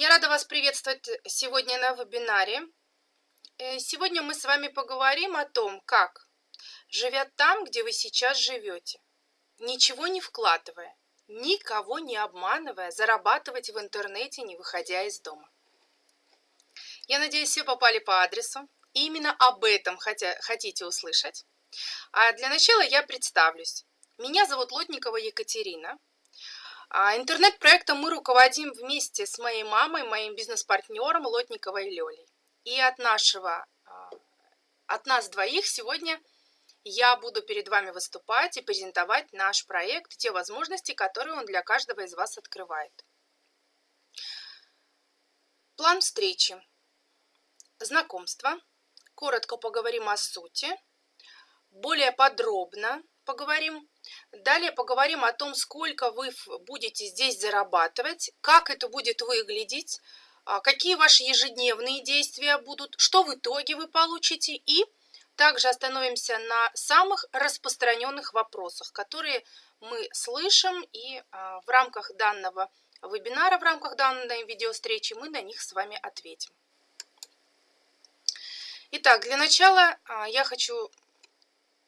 Я рада вас приветствовать сегодня на вебинаре. Э, сегодня мы с вами поговорим о том, как, живя там, где вы сейчас живете, ничего не вкладывая, никого не обманывая, зарабатывать в интернете, не выходя из дома. Я надеюсь, все попали по адресу. И именно об этом хотя, хотите услышать. А для начала я представлюсь. Меня зовут Лотникова Екатерина. А интернет-проектом мы руководим вместе с моей мамой, моим бизнес-партнером Лотниковой Лёлей. И от нашего, а, от нас двоих сегодня я буду перед вами выступать и презентовать наш проект, те возможности, которые он для каждого из вас открывает. План встречи. Знакомство. Коротко поговорим о сути. Более подробно поговорим. Далее поговорим о том, сколько вы будете здесь зарабатывать, как это будет выглядеть, а, какие ваши ежедневные действия будут, что в итоге вы получите и также остановимся на самых распространенных вопросах, которые мы слышим и а, в рамках данного вебинара, в рамках данной видеовстречи мы на них с вами ответим. Итак, для начала а, я хочу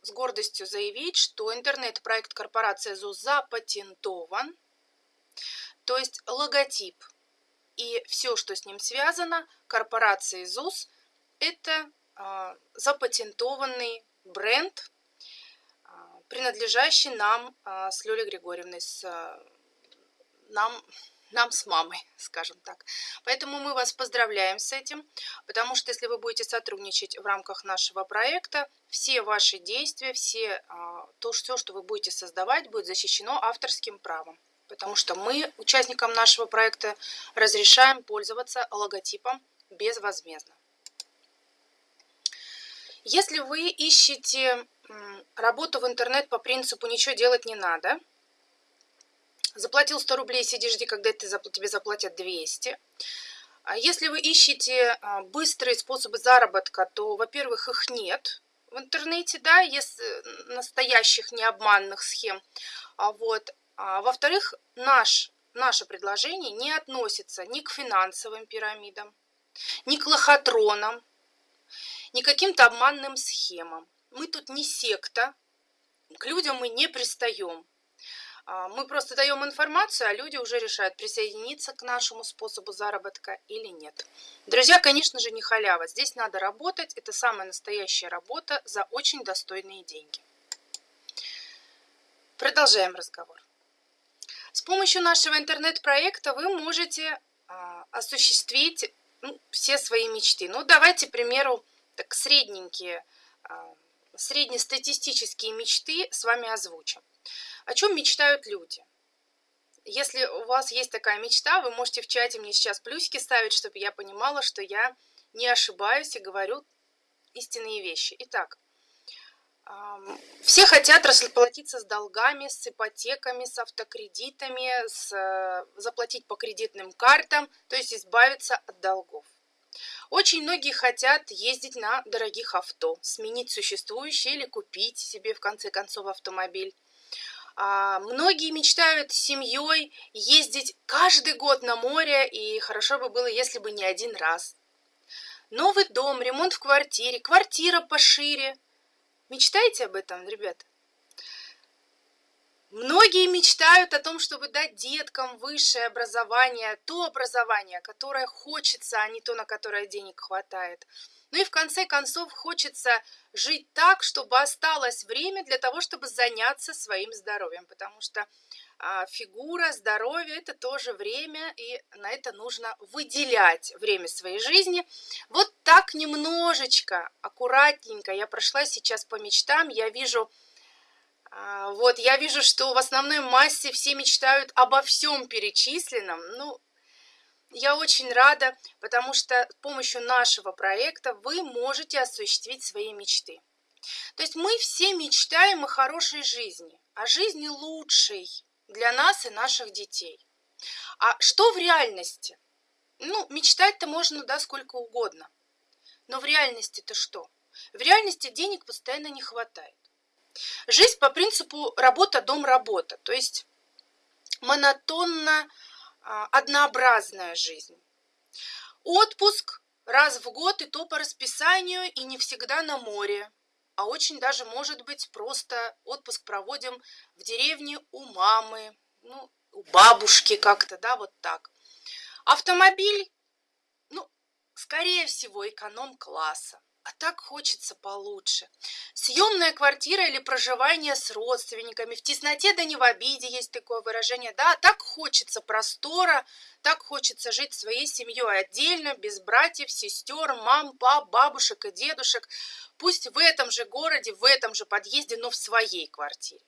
с гордостью заявить, что интернет-проект корпорации ЗУС запатентован, то есть логотип и все, что с ним связано, корпорации ЗУС – это э, запатентованный бренд, э, принадлежащий нам э, с Лёлей Григорьевной, с, нам нам с мамой, скажем так. Поэтому мы вас поздравляем с этим, потому что если вы будете сотрудничать в рамках нашего проекта, все ваши действия, все, а, то, все, что вы будете создавать, будет защищено авторским правом. Потому что мы, участникам нашего проекта, разрешаем пользоваться логотипом безвозмездно. Если вы ищете работу в интернет по принципу «ничего делать не надо», Заплатил 100 рублей, сиди, жди, когда ты, тебе заплатят 200. А если вы ищете а, быстрые способы заработка, то, во-первых, их нет в интернете, да, если настоящих необманных схем. А вот. А во-вторых, наш, наше предложение не относится ни к финансовым пирамидам, ни к лохотронам, ни к каким-то обманным схемам. Мы тут не секта, к людям мы не пристаем. А, мы просто даем информацию, а люди уже решают, присоединиться к нашему способу заработка или нет. Друзья, конечно же, не халява. Здесь надо работать. Это самая настоящая работа за очень достойные деньги. Продолжаем разговор. С помощью нашего интернет-проекта вы можете а, осуществить ну, все свои мечты. Ну, давайте, к примеру, так средненькие, а, среднестатистические мечты с вами озвучим. О чем мечтают люди? Если у вас есть такая мечта, вы можете в чате мне сейчас плюсики ставить, чтобы я понимала, что я не ошибаюсь и говорю истинные вещи. Итак, все хотят расплатиться с долгами, с ипотеками, с автокредитами, с, э, заплатить по кредитным картам, то есть избавиться от долгов. Очень многие хотят ездить на дорогих авто, сменить существующее или купить себе в конце концов автомобиль. А, многие мечтают с семьей ездить каждый год на море, и хорошо бы было, если бы не один раз. Новый дом, ремонт в квартире, квартира пошире. Мечтаете об этом, ребят? Многие мечтают о том, чтобы дать деткам высшее образование, то образование, которое хочется, а не то, на которое денег хватает. Ну и в конце концов хочется жить так, чтобы осталось время для того, чтобы заняться своим здоровьем, потому что а, фигура, здоровье – это тоже время, и на это нужно выделять время своей жизни. Вот так немножечко, аккуратненько я прошла сейчас по мечтам, я вижу, а, вот я вижу, что в основной массе все мечтают обо всем перечисленном, ну, я очень рада, потому что с помощью нашего проекта вы можете осуществить свои мечты. То есть мы все мечтаем о хорошей жизни, о жизни лучшей для нас и наших детей. А что в реальности? Ну, мечтать-то можно, да, сколько угодно. Но в реальности-то что? В реальности денег постоянно не хватает. Жизнь по принципу работа-дом-работа, то есть монотонно однообразная жизнь. Отпуск раз в год и то по расписанию, и не всегда на море. А очень даже, может быть, просто отпуск проводим в деревне у мамы, ну, у бабушки как-то, да, вот так. Автомобиль, ну, скорее всего, эконом-класса. А так хочется получше. Съемная квартира или проживание с родственниками. В тесноте да не в обиде есть такое выражение. Да, так хочется простора, так хочется жить своей семьей отдельно, без братьев, сестер, мам, пап, бабушек и дедушек. Пусть в этом же городе, в этом же подъезде, но в своей квартире.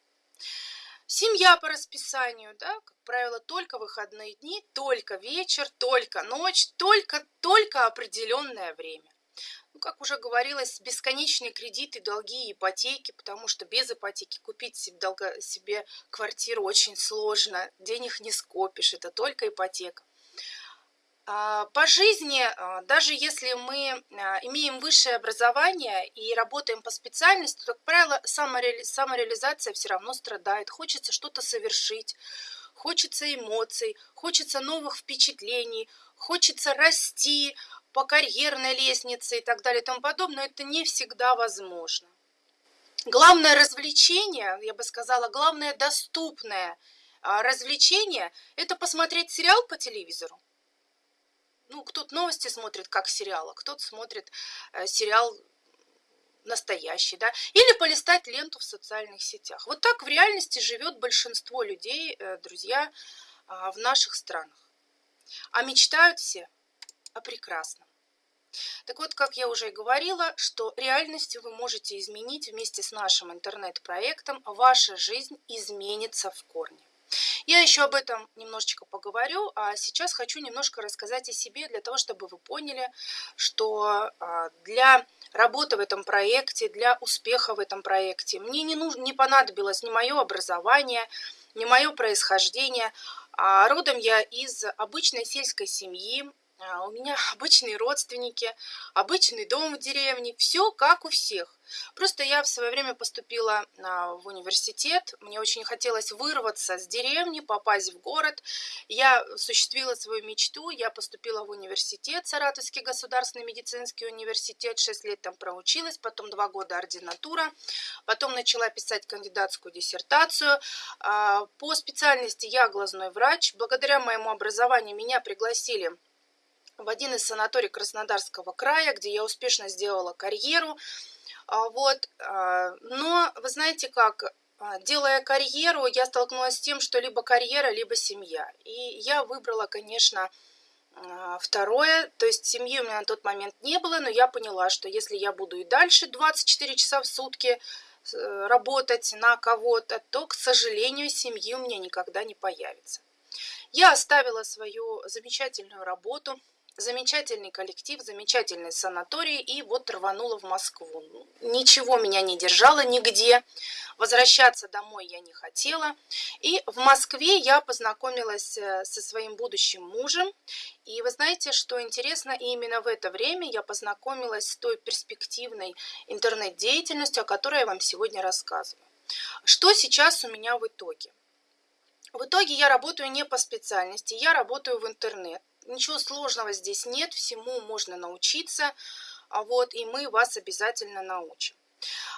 Семья по расписанию, да, как правило, только выходные дни, только вечер, только ночь, только, только определенное время как уже говорилось, бесконечные кредиты, долги, ипотеки, потому что без ипотеки купить себе, долго, себе квартиру очень сложно, денег не скопишь, это только ипотека. А, по жизни, а, даже если мы а, имеем высшее образование и работаем по специальности, то, как правило, самореали... самореализация все равно страдает. Хочется что-то совершить, хочется эмоций, хочется новых впечатлений, хочется расти, по карьерной лестнице и так далее и тому подобное, это не всегда возможно. Главное развлечение, я бы сказала, главное доступное а, развлечение – это посмотреть сериал по телевизору. Ну, кто-то новости смотрит как сериал, а кто-то смотрит э, сериал настоящий, да, или полистать ленту в социальных сетях. Вот так в реальности живет большинство людей, э, друзья, а, в наших странах. А мечтают все о прекрасном. Так вот, как я уже и говорила, что реальность вы можете изменить вместе с нашим интернет-проектом, ваша жизнь изменится в корне. Я еще об этом немножечко поговорю, а сейчас хочу немножко рассказать о себе, для того, чтобы вы поняли, что а, для работы в этом проекте, для успеха в этом проекте мне не, нужно, не понадобилось ни мое образование, ни мое происхождение. А родом я из обычной сельской семьи, у меня обычные родственники, обычный дом в деревне, все как у всех. Просто я в свое время поступила в университет, мне очень хотелось вырваться с деревни, попасть в город. Я осуществила свою мечту, я поступила в университет, Саратовский государственный медицинский университет, 6 лет там проучилась, потом 2 года ординатура, потом начала писать кандидатскую диссертацию. А, по специальности я глазной врач, благодаря моему образованию меня пригласили в один из санаторий Краснодарского края, где я успешно сделала карьеру. А, вот. А, но вы знаете как, а, делая карьеру, я столкнулась с тем, что либо карьера, либо семья. И я выбрала, конечно, второе. То есть семьи у меня на тот момент не было, но я поняла, что если я буду и дальше 24 часа в сутки э, работать на кого-то, то, к сожалению, семьи у меня никогда не появится. Я оставила свою замечательную работу – замечательный коллектив, замечательный санаторий, и вот рванула в Москву. Ничего меня не держало нигде, возвращаться домой я не хотела. И в Москве я познакомилась э, со своим будущим мужем, и вы знаете, что интересно, именно в это время я познакомилась с той перспективной интернет-деятельностью, о которой я вам сегодня рассказываю. Что сейчас у меня в итоге? В итоге я работаю не по специальности, я работаю в интернет. Ничего сложного здесь нет, всему можно научиться, а вот, и мы вас обязательно научим.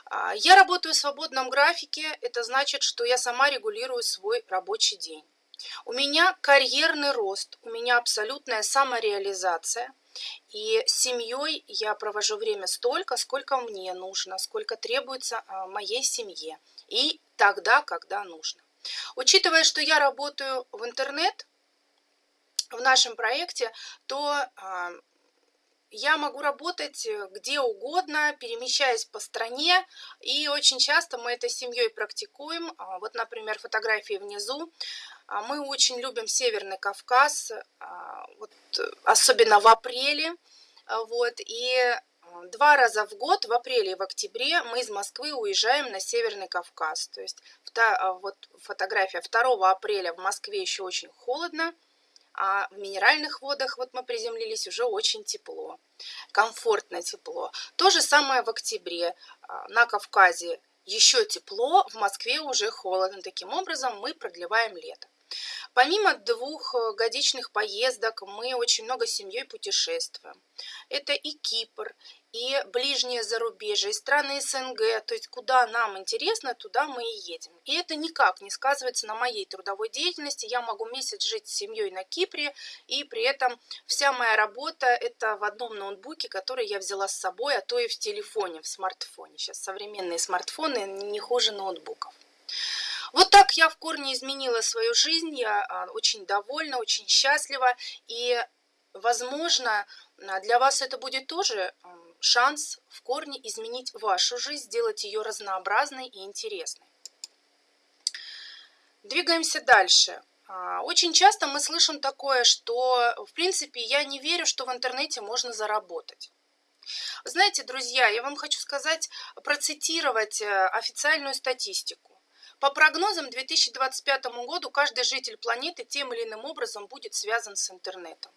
А, я работаю в свободном графике, это значит, что я сама регулирую свой рабочий день. У меня карьерный рост, у меня абсолютная самореализация. И с семьей я провожу время столько, сколько мне нужно, сколько требуется а, моей семье. И тогда, когда нужно. Учитывая, что я работаю в интернет, в нашем проекте, то а, я могу работать где угодно, перемещаясь по стране, и очень часто мы это с семьей практикуем. А, вот, например, фотографии внизу. А, мы очень любим Северный Кавказ, вот, особенно в апреле. Вот, и два раза в год, в апреле и в октябре, мы из Москвы уезжаем на Северный Кавказ. То есть вот фотография 2 апреля в Москве еще очень холодно, а в минеральных водах вот мы приземлились уже очень тепло, комфортно тепло. То же самое в октябре. А, на Кавказе еще тепло, в Москве уже холодно. Таким образом мы продлеваем лето. Помимо двухгодичных поездок, мы очень много семьей путешествуем. Это и Кипр, и ближнее зарубежье, и страны СНГ, то есть куда нам интересно, туда мы и едем. И это никак не сказывается на моей трудовой деятельности. Я могу месяц жить с семьей на Кипре, и при этом вся моя работа это в одном ноутбуке, который я взяла с собой, а то и в телефоне, в смартфоне. Сейчас современные смартфоны не хуже ноутбуков. Вот так я в корне изменила свою жизнь, я а, очень довольна, очень счастлива, и, возможно, для вас это будет тоже шанс в корне изменить вашу жизнь, сделать ее разнообразной и интересной. Двигаемся дальше. А, очень часто мы слышим такое, что, в принципе, я не верю, что в интернете можно заработать. Знаете, друзья, я вам хочу сказать, процитировать э, официальную статистику. По прогнозам, к 2025 году каждый житель планеты тем или иным образом будет связан с интернетом.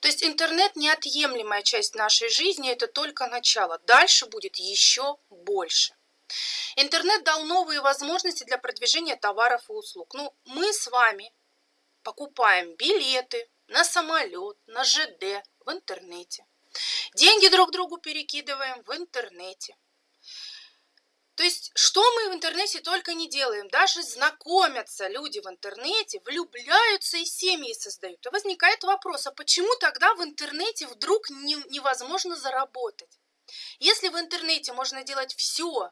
То есть интернет неотъемлемая часть нашей жизни, это только начало. Дальше будет еще больше. Интернет дал новые возможности для продвижения товаров и услуг. Ну, мы с вами покупаем билеты на самолет, на ЖД в интернете. Деньги друг другу перекидываем в интернете. То есть, что мы в интернете только не делаем. Даже знакомятся люди в интернете, влюбляются и семьи создают. И возникает вопрос, а почему тогда в интернете вдруг не, невозможно заработать? Если в интернете можно делать все,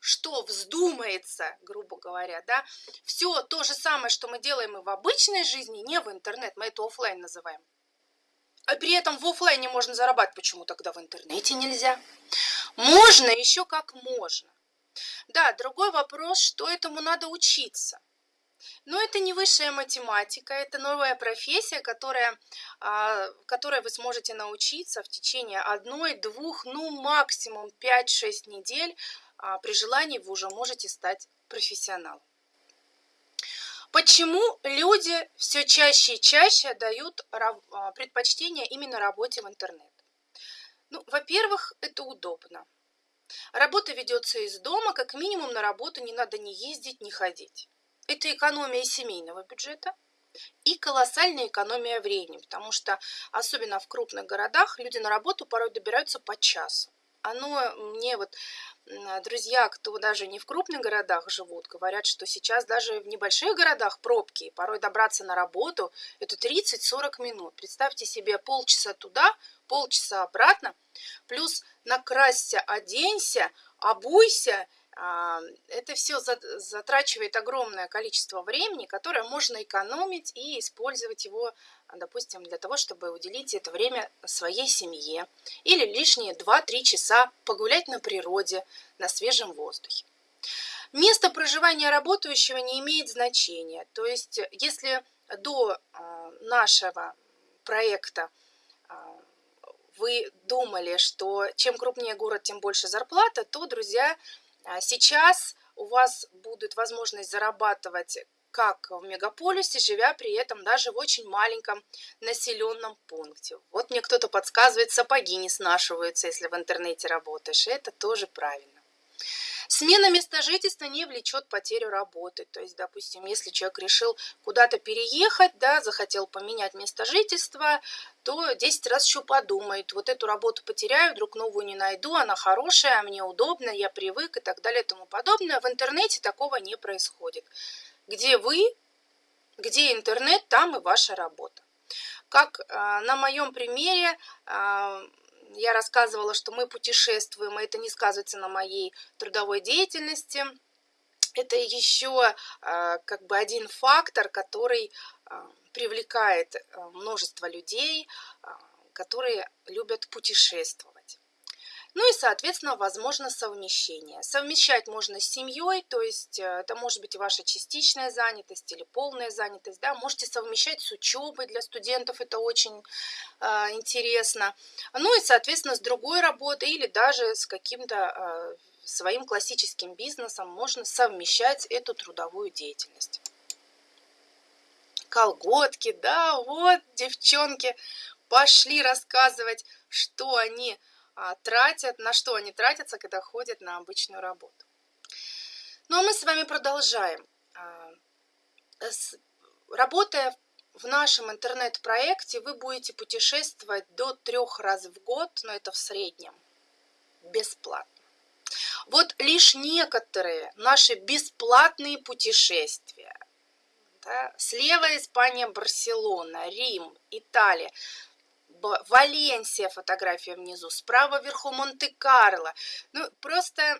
что вздумается, грубо говоря, да, все то же самое, что мы делаем и в обычной жизни, не в интернет, мы это офлайн называем. А при этом в офлайне можно зарабатывать, почему тогда в интернете нельзя? Можно еще как можно. Да, другой вопрос, что этому надо учиться. Но это не высшая математика, это новая профессия, которая, а, которой вы сможете научиться в течение одной, двух, ну максимум 5-6 недель. А, при желании вы уже можете стать профессионалом. Почему люди все чаще и чаще дают а, предпочтение именно работе в интернет? Ну, во-первых, это удобно. Работа ведется из дома, как минимум на работу не надо ни ездить, ни ходить. Это экономия семейного бюджета и колоссальная экономия времени, потому что особенно в крупных городах люди на работу порой добираются по часу. Оно мне вот друзья, кто даже не в крупных городах живут, говорят, что сейчас даже в небольших городах пробки, порой добраться на работу, это 30-40 минут. Представьте себе полчаса туда, полчаса обратно, плюс накрасься, оденься, обуйся, а, это все затрачивает огромное количество времени, которое можно экономить и использовать его, допустим, для того, чтобы уделить это время своей семье или лишние 2-3 часа погулять на природе, на свежем воздухе. Место проживания работающего не имеет значения. То есть, если до а, нашего проекта вы думали, что чем крупнее город, тем больше зарплата, то, друзья, а, сейчас у вас будет возможность зарабатывать как в мегаполисе, живя при этом даже в очень маленьком населенном пункте. Вот мне кто-то подсказывает, сапоги не снашиваются, если в интернете работаешь. Это тоже правильно. Смена места жительства не влечет потерю работы. То есть, допустим, если человек решил куда-то переехать, да, захотел поменять место жительства, то 10 раз еще подумает, вот эту работу потеряю, вдруг новую не найду, она хорошая, мне удобно, я привык и так далее и тому подобное. В интернете такого не происходит. Где вы, где интернет, там и ваша работа. Как э, на моем примере, э, я рассказывала, что мы путешествуем, и это не сказывается на моей трудовой деятельности. Это еще а, как бы один фактор, который а, привлекает а, множество людей, которые любят путешествовать. Ну и, соответственно, возможно совмещение. Совмещать можно с семьей, то есть э, это может быть ваша частичная занятость или полная занятость. Да? Можете совмещать с учебой для студентов, это очень э, интересно. Ну и, соответственно, с другой работой или даже с каким-то э, своим классическим бизнесом можно совмещать эту трудовую деятельность. Колготки, да, вот девчонки пошли рассказывать, что они а, тратят, на что они тратятся, когда ходят на обычную работу. Ну а мы с вами продолжаем. А, работая в нашем интернет-проекте, вы будете путешествовать до трех раз в год, но это в среднем, бесплатно. Вот лишь некоторые наши бесплатные путешествия. Да, слева Испания, Барселона, Рим, Италия. Валенсия, фотография внизу, справа вверху Монте-Карло. Ну, просто,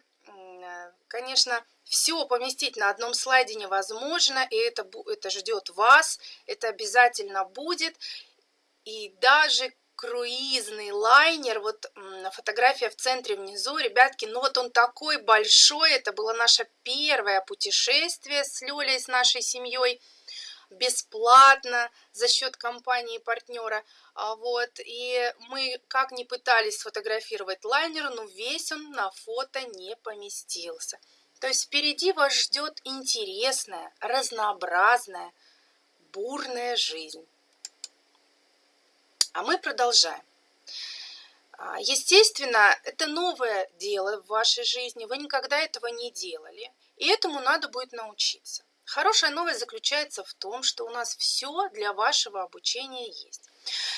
конечно, все поместить на одном слайде невозможно, и это, это ждет вас, это обязательно будет. И даже круизный лайнер, вот фотография в центре внизу, ребятки, ну вот он такой большой, это было наше первое путешествие с Лёлей, с нашей семьей, бесплатно за счет компании партнера, а вот, и мы как ни пытались сфотографировать лайнер, но весь он на фото не поместился. То есть впереди вас ждет интересная, разнообразная, бурная жизнь. А мы продолжаем. А, естественно, это новое дело в вашей жизни, вы никогда этого не делали, и этому надо будет научиться. Хорошая новость заключается в том, что у нас все для вашего обучения есть.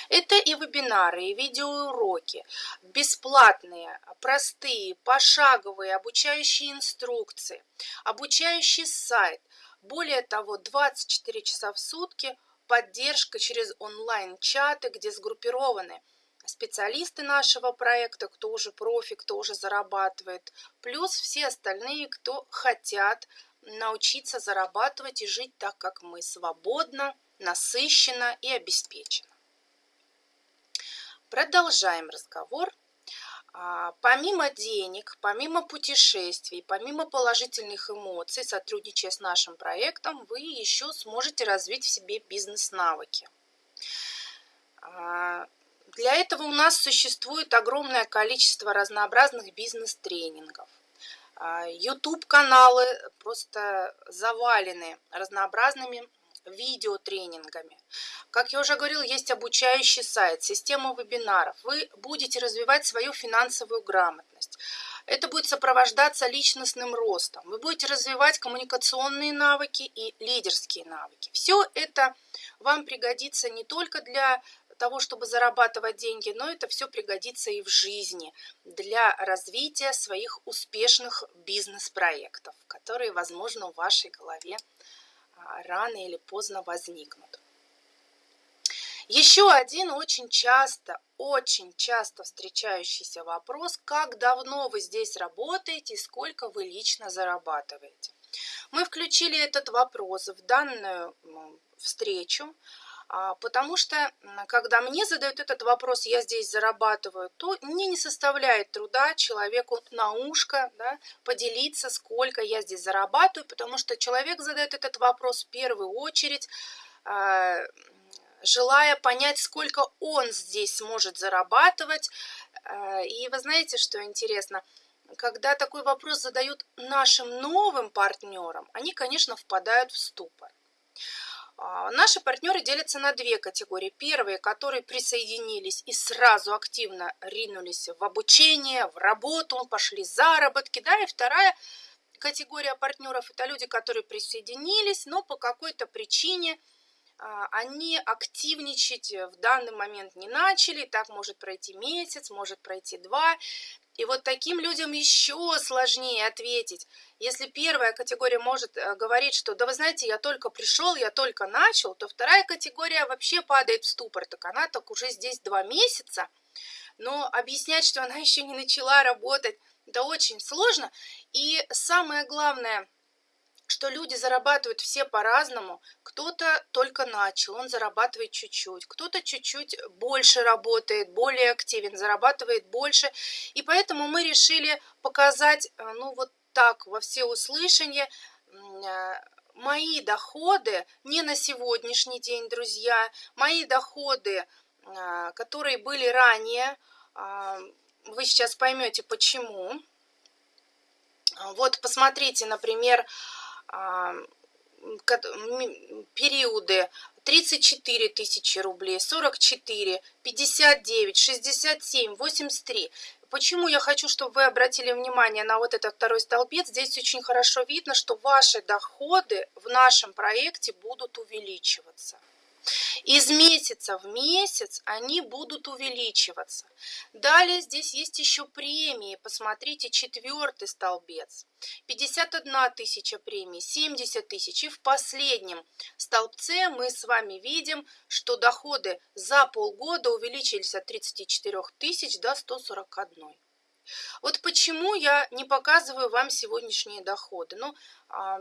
Это и вебинары, и видеоуроки, бесплатные, простые, пошаговые, обучающие инструкции, обучающий сайт. Более того, 24 часа в сутки поддержка через онлайн-чаты, где сгруппированы специалисты нашего проекта, кто уже профи, кто уже зарабатывает, плюс все остальные, кто хотят научиться зарабатывать и жить так, как мы, свободно, насыщенно и обеспеченно. Продолжаем разговор. А, помимо денег, помимо путешествий, помимо положительных эмоций, сотрудничая с нашим проектом, вы еще сможете развить в себе бизнес-навыки. А, для этого у нас существует огромное количество разнообразных бизнес-тренингов. YouTube-каналы а, просто завалены разнообразными видеотренингами. Как я уже говорил, есть обучающий сайт, система вебинаров. Вы будете развивать свою финансовую грамотность. Это будет сопровождаться личностным ростом. Вы будете развивать коммуникационные навыки и лидерские навыки. Все это вам пригодится не только для того, чтобы зарабатывать деньги, но это все пригодится и в жизни для развития своих успешных бизнес-проектов, которые, возможно, в вашей голове рано или поздно возникнут. Еще один очень часто, очень часто встречающийся вопрос, как давно вы здесь работаете и сколько вы лично зарабатываете. Мы включили этот вопрос в данную встречу, а, потому что, когда мне задают этот вопрос, я здесь зарабатываю, то мне не составляет труда человеку на ушко да, поделиться, сколько я здесь зарабатываю, потому что человек задает этот вопрос в первую очередь, а, желая понять, сколько он здесь сможет зарабатывать. А, и вы знаете, что интересно? Когда такой вопрос задают нашим новым партнерам, они, конечно, впадают в ступор. А, наши партнеры делятся на две категории. Первые, которые присоединились и сразу активно ринулись в обучение, в работу, пошли заработки. Да, и вторая категория партнеров – это люди, которые присоединились, но по какой-то причине а, они активничать в данный момент не начали. Так может пройти месяц, может пройти два. И вот таким людям еще сложнее ответить. Если первая категория может э, говорить, что да вы знаете, я только пришел, я только начал, то вторая категория вообще падает в ступор. Так она так уже здесь два месяца, но объяснять, что она еще не начала работать, это очень сложно. И самое главное – что люди зарабатывают все по-разному. Кто-то только начал, он зарабатывает чуть-чуть, кто-то чуть-чуть больше работает, более активен, зарабатывает больше. И поэтому мы решили показать, э, ну вот так, во всеуслышание, э, мои доходы не на сегодняшний день, друзья, мои доходы, э, которые были ранее, вы сейчас поймете почему. Вот посмотрите, например, периоды 34 тысячи рублей, 44, 59, 67, 83. почему я хочу, чтобы вы обратили внимание на вот этот второй столбец? Здесь очень хорошо видно, что ваши доходы в нашем проекте будут увеличиваться. Из месяца в месяц они будут увеличиваться. Далее здесь есть еще премии. Посмотрите, четвертый столбец. 51 тысяча премий, 70 тысяч. И в последнем столбце мы с вами видим, что доходы за полгода увеличились от 34 тысяч до 141. Вот почему я не показываю вам сегодняшние доходы. Ну, а,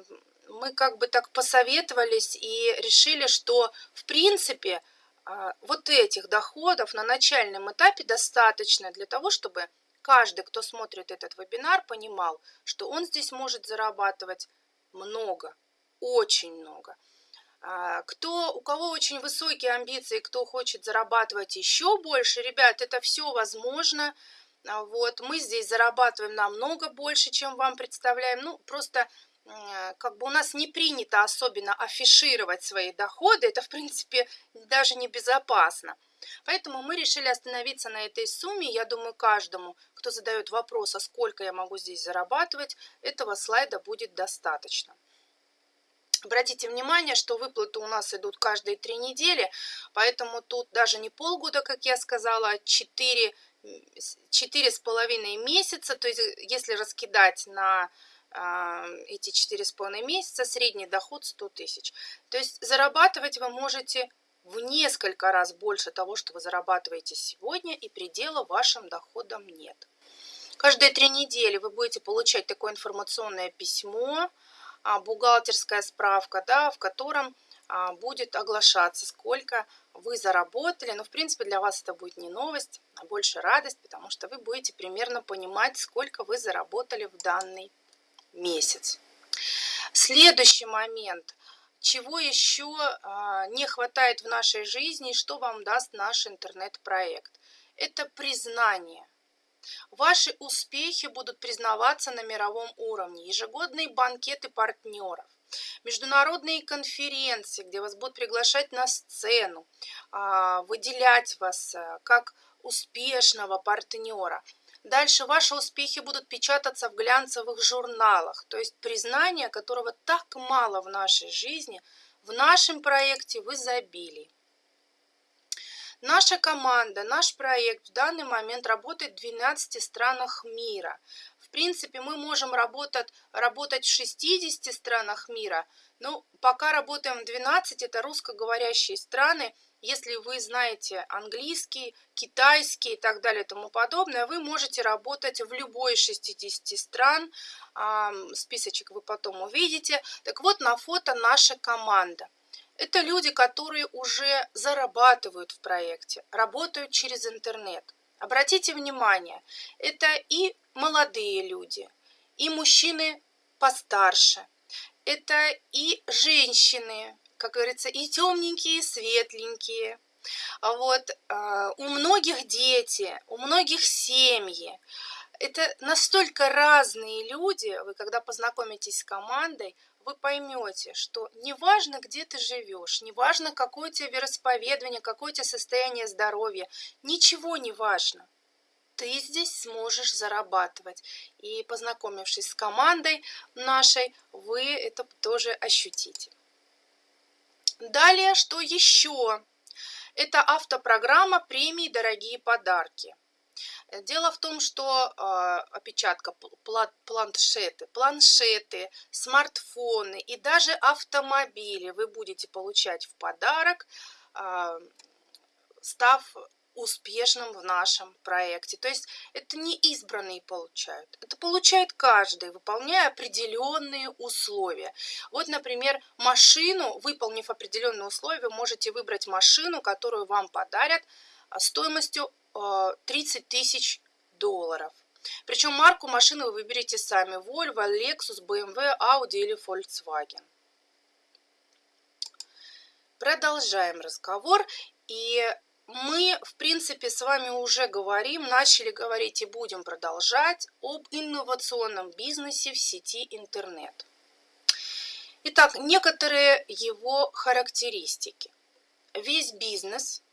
мы как бы так посоветовались и решили, что в принципе а, вот этих доходов на начальном этапе достаточно для того, чтобы каждый, кто смотрит этот вебинар, понимал, что он здесь может зарабатывать много, очень много. А, кто, у кого очень высокие амбиции, кто хочет зарабатывать еще больше, ребят, это все возможно. А, вот, мы здесь зарабатываем намного больше, чем вам представляем. Ну, просто как бы у нас не принято особенно афишировать свои доходы, это в принципе даже небезопасно. Поэтому мы решили остановиться на этой сумме. Я думаю, каждому, кто задает вопрос, а сколько я могу здесь зарабатывать, этого слайда будет достаточно. Обратите внимание, что выплаты у нас идут каждые три недели, поэтому тут даже не полгода, как я сказала, а четыре, четыре с половиной месяца. То есть если раскидать на эти четыре с половиной месяца, средний доход 100 тысяч. То есть зарабатывать вы можете в несколько раз больше того, что вы зарабатываете сегодня, и предела вашим доходам нет. Каждые три недели вы будете получать такое информационное письмо, а, бухгалтерская справка, да, в котором а, будет оглашаться, сколько вы заработали. Но, в принципе, для вас это будет не новость, а больше радость, потому что вы будете примерно понимать, сколько вы заработали в данный месяц. Следующий момент. Чего еще а, не хватает в нашей жизни, что вам даст наш интернет-проект? Это признание. Ваши успехи будут признаваться на мировом уровне. Ежегодные банкеты партнеров, международные конференции, где вас будут приглашать на сцену, а, выделять вас а, как успешного партнера – Дальше ваши успехи будут печататься в глянцевых журналах, то есть признание, которого так мало в нашей жизни, в нашем проекте в изобилии. Наша команда, наш проект в данный момент работает в 12 странах мира. В принципе, мы можем работать, работать в 60 странах мира, но пока работаем в 12, это русскоговорящие страны, если вы знаете английский, китайский и так далее и тому подобное, вы можете работать в любой из 60 стран. Списочек вы потом увидите. Так вот, на фото наша команда. Это люди, которые уже зарабатывают в проекте, работают через интернет. Обратите внимание, это и молодые люди, и мужчины постарше, это и женщины, как говорится, и темненькие, и светленькие. А вот э, у многих дети, у многих семьи. Это настолько разные люди, вы когда познакомитесь с командой, вы поймете, что неважно, где ты живешь, неважно, какое у тебя вероисповедание, какое у тебя состояние здоровья, ничего не важно. Ты здесь сможешь зарабатывать. И познакомившись с командой нашей, вы это тоже ощутите. Далее, что еще? Это автопрограмма премии «Дорогие подарки». Дело в том, что э, опечатка, планшеты, планшеты, смартфоны и даже автомобили вы будете получать в подарок, э, став успешным в нашем проекте. То есть это не избранные получают, это получает каждый, выполняя определенные условия. Вот, например, машину, выполнив определенные условия, можете выбрать машину, которую вам подарят а, стоимостью 30 а, тысяч долларов. Причем марку машины вы выберете сами. Volvo, Lexus, BMW, Audi или Volkswagen. Продолжаем разговор. И мы, в принципе, с вами уже говорим, начали говорить и будем продолжать об инновационном бизнесе в сети интернет. Итак, некоторые его характеристики. Весь бизнес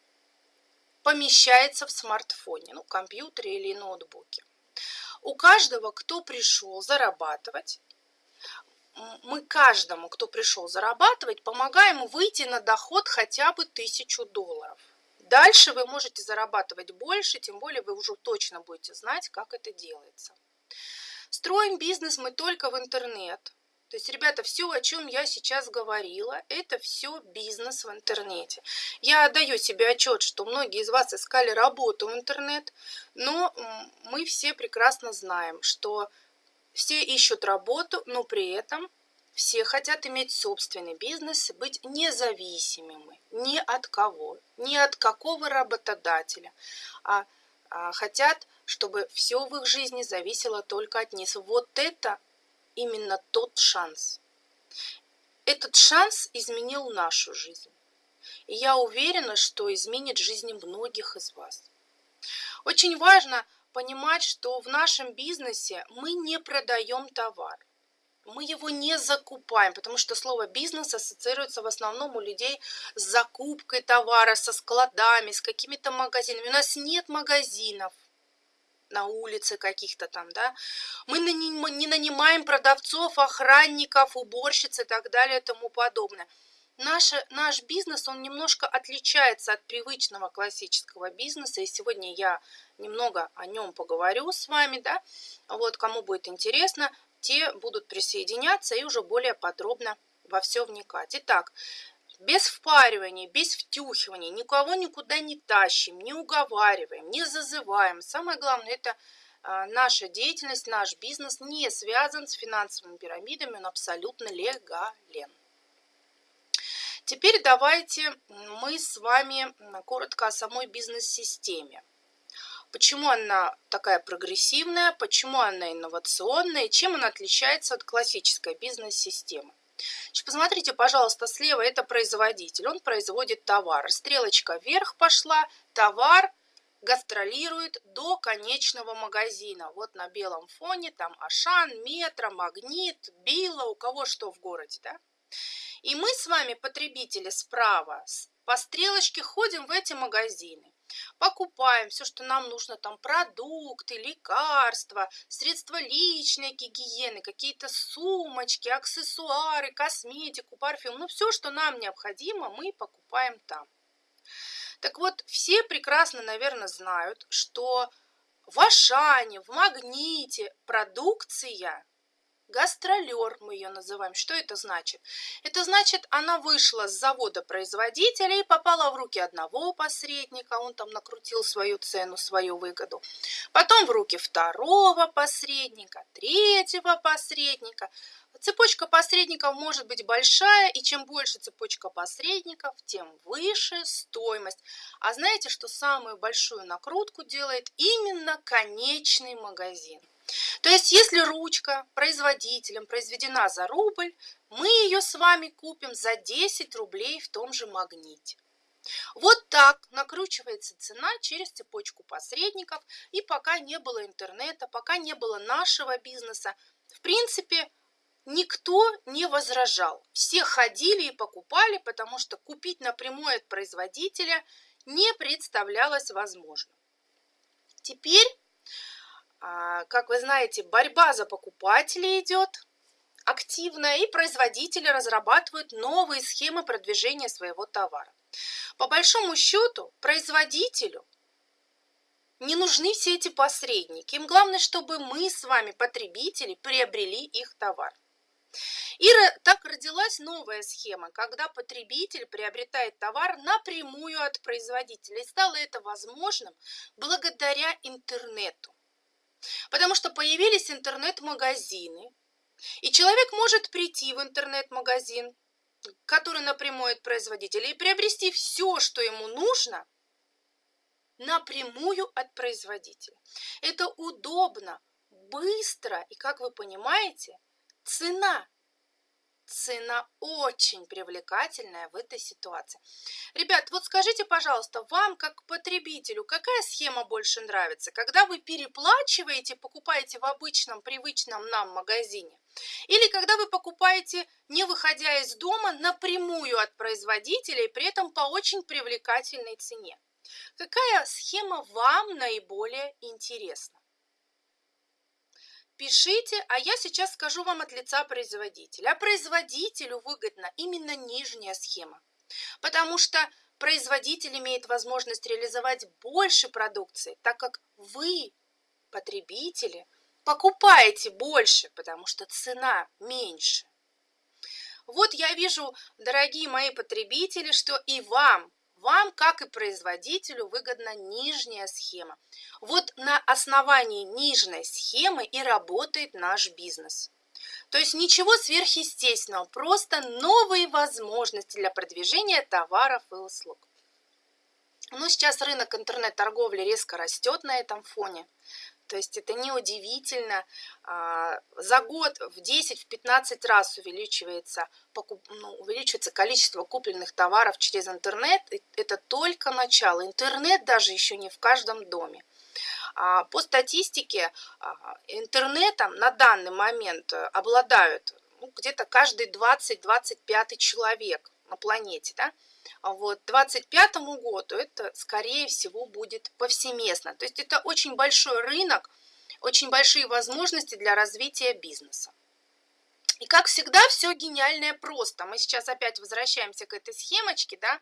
помещается в смартфоне, ну, компьютере или ноутбуке. у каждого, кто пришел зарабатывать, мы каждому, кто пришел зарабатывать, помогаем выйти на доход хотя бы тысячу долларов. Дальше вы можете зарабатывать больше, тем более вы уже точно будете знать, как это делается. Строим бизнес мы только в интернет. То есть, ребята, все, о чем я сейчас говорила, это все бизнес в интернете. Я отдаю себе отчет, что многие из вас искали работу в интернет, но мы все прекрасно знаем, что все ищут работу, но при этом все хотят иметь собственный бизнес и быть независимыми ни от кого, ни от какого работодателя, а, а хотят, чтобы все в их жизни зависело только от них. Вот это именно тот шанс. Этот шанс изменил нашу жизнь. И я уверена, что изменит жизни многих из вас. Очень важно понимать, что в нашем бизнесе мы не продаем товар. Мы его не закупаем, потому что слово бизнес ассоциируется в основном у людей с закупкой товара, со складами, с какими-то магазинами. У нас нет магазинов на улице каких-то там, да. Мы не нанимаем продавцов, охранников, уборщиц и так далее и тому подобное. Наш, наш бизнес, он немножко отличается от привычного классического бизнеса, и сегодня я немного о нем поговорю с вами, да, вот, кому будет интересно, те будут присоединяться и уже более подробно во все вникать. Итак, без впаривания, без втюхивания, никого никуда не тащим, не уговариваем, не зазываем. Самое главное, это а, наша деятельность, наш бизнес не связан с финансовыми пирамидами, он абсолютно легален. Теперь давайте мы с вами коротко о самой бизнес-системе. Почему она такая прогрессивная, почему она инновационная, чем она отличается от классической бизнес-системы. Посмотрите, пожалуйста, слева это производитель, он производит товар. Стрелочка вверх пошла, товар гастролирует до конечного магазина. Вот на белом фоне там Ашан, Метро, Магнит, Билла, у кого что в городе, да? И мы с вами, потребители, справа по стрелочке ходим в эти магазины покупаем все, что нам нужно, там продукты, лекарства, средства личной гигиены, какие-то сумочки, аксессуары, косметику, парфюм, ну все, что нам необходимо, мы покупаем там. Так вот, все прекрасно, наверное, знают, что в Ашане, в Магните продукция Гастролер мы ее называем. Что это значит? Это значит, она вышла с завода производителя и попала в руки одного посредника, он там накрутил свою цену, свою выгоду. Потом в руки второго посредника, третьего посредника. Цепочка посредников может быть большая, и чем больше цепочка посредников, тем выше стоимость. А знаете, что самую большую накрутку делает именно конечный магазин? То есть, если ручка производителем произведена за рубль, мы ее с вами купим за 10 рублей в том же магните. Вот так накручивается цена через цепочку посредников, и пока не было интернета, пока не было нашего бизнеса, в принципе, никто не возражал. Все ходили и покупали, потому что купить напрямую от производителя не представлялось возможным. Теперь как вы знаете, борьба за покупателей идет активная, и производители разрабатывают новые схемы продвижения своего товара. По большому счету, производителю не нужны все эти посредники. Им главное, чтобы мы с вами, потребители, приобрели их товар. И так родилась новая схема, когда потребитель приобретает товар напрямую от производителя. И стало это возможным благодаря интернету. Потому что появились интернет-магазины, и человек может прийти в интернет-магазин, который напрямую от производителя, и приобрести все, что ему нужно, напрямую от производителя. Это удобно, быстро и, как вы понимаете, цена цена очень привлекательная в этой ситуации. Ребят, вот скажите, пожалуйста, вам как потребителю какая схема больше нравится? Когда вы переплачиваете, покупаете в обычном, привычном нам магазине? Или когда вы покупаете, не выходя из дома, напрямую от производителя и при этом по очень привлекательной цене? Какая схема вам наиболее интересна? Пишите, а я сейчас скажу вам от лица производителя. А производителю выгодна именно нижняя схема, потому что производитель имеет возможность реализовать больше продукции, так как вы, потребители, покупаете больше, потому что цена меньше. Вот я вижу, дорогие мои потребители, что и вам, вам, как и производителю, выгодна нижняя схема. Вот на основании нижней схемы и работает наш бизнес. То есть ничего сверхъестественного, просто новые возможности для продвижения товаров и услуг. Ну, сейчас рынок интернет-торговли резко растет на этом фоне. То есть это неудивительно. А, за год в 10-15 раз увеличивается, ну, увеличивается количество купленных товаров через интернет. Это только начало. Интернет даже еще не в каждом доме. А, по статистике а, интернетом на данный момент обладают ну, где-то каждый 20-25 человек на планете. Да? А вот 25 году это, скорее всего, будет повсеместно. То есть это очень большой рынок, очень большие возможности для развития бизнеса. И как всегда, все гениальное просто. Мы сейчас опять возвращаемся к этой схемочке, да,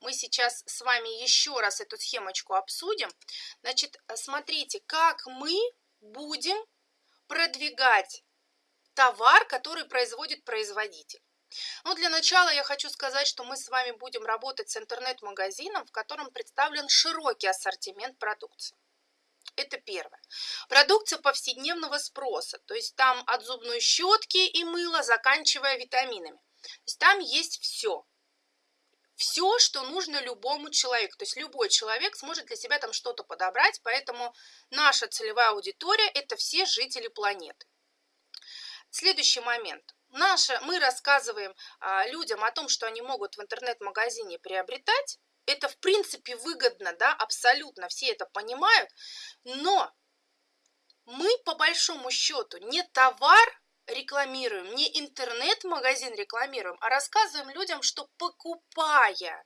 мы сейчас с вами еще раз эту схемочку обсудим. Значит, смотрите, как мы будем продвигать товар, который производит производитель. Ну, для начала я хочу сказать, что мы с вами будем работать с интернет-магазином, в котором представлен широкий ассортимент продукции. Это первое. Продукция повседневного спроса, то есть там от зубной щетки и мыла, заканчивая витаминами. То есть там есть все. Все, что нужно любому человеку. То есть любой человек сможет для себя там что-то подобрать, поэтому наша целевая аудитория – это все жители планеты. Следующий момент – Наше, мы рассказываем а, людям о том, что они могут в интернет-магазине приобретать. Это, в принципе, выгодно, да, абсолютно, все это понимают. Но мы, по большому счету, не товар рекламируем, не интернет-магазин рекламируем, а рассказываем людям, что покупая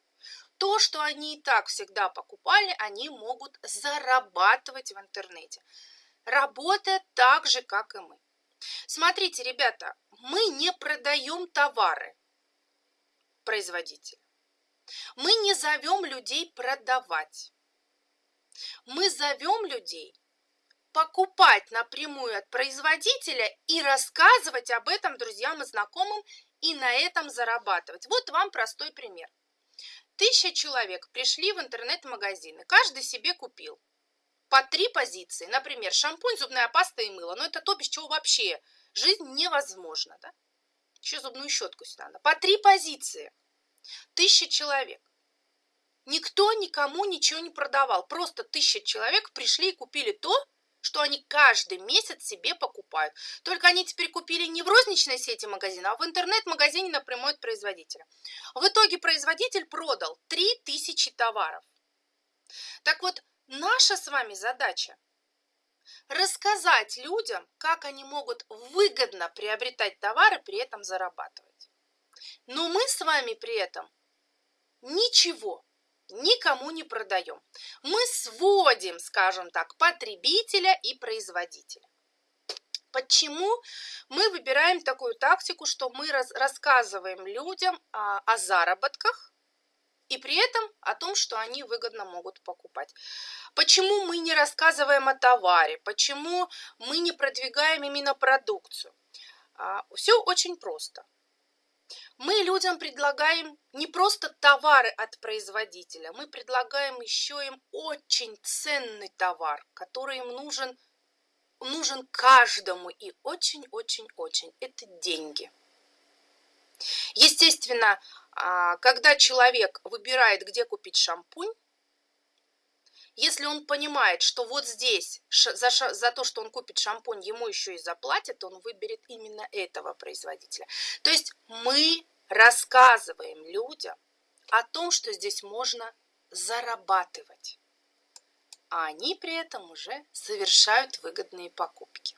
то, что они и так всегда покупали, они могут зарабатывать в интернете, работая так же, как и мы. Смотрите, ребята, мы не продаем товары производителя. Мы не зовем людей продавать. Мы зовем людей покупать напрямую от производителя и рассказывать об этом друзьям и знакомым и на этом зарабатывать. Вот вам простой пример. Тысяча человек пришли в интернет-магазин, и каждый себе купил по три позиции. Например, шампунь, зубная паста и мыло. Но это то, без чего вообще жизнь невозможна. Да? Еще зубную щетку сюда надо. По три позиции. Тысяча человек. Никто никому ничего не продавал. Просто тысяча человек пришли и купили то, что они каждый месяц себе покупают. Только они теперь купили не в розничной сети магазина, а в интернет-магазине напрямую от производителя. В итоге производитель продал 3000 товаров. Так вот, Наша с вами задача рассказать людям, как они могут выгодно приобретать товары, при этом зарабатывать. Но мы с вами при этом ничего никому не продаем. Мы сводим, скажем так, потребителя и производителя. Почему мы выбираем такую тактику, что мы рассказываем людям а, о заработках, и при этом о том, что они выгодно могут покупать. Почему мы не рассказываем о товаре, почему мы не продвигаем именно продукцию? А, Все очень просто. Мы людям предлагаем не просто товары от производителя, мы предлагаем еще им очень ценный товар, который им нужен, нужен каждому и очень-очень-очень. Это деньги. Естественно, когда человек выбирает, где купить шампунь, если он понимает, что вот здесь за, за то, что он купит шампунь, ему еще и заплатят, он выберет именно этого производителя. То есть мы рассказываем людям о том, что здесь можно зарабатывать, а они при этом уже совершают выгодные покупки.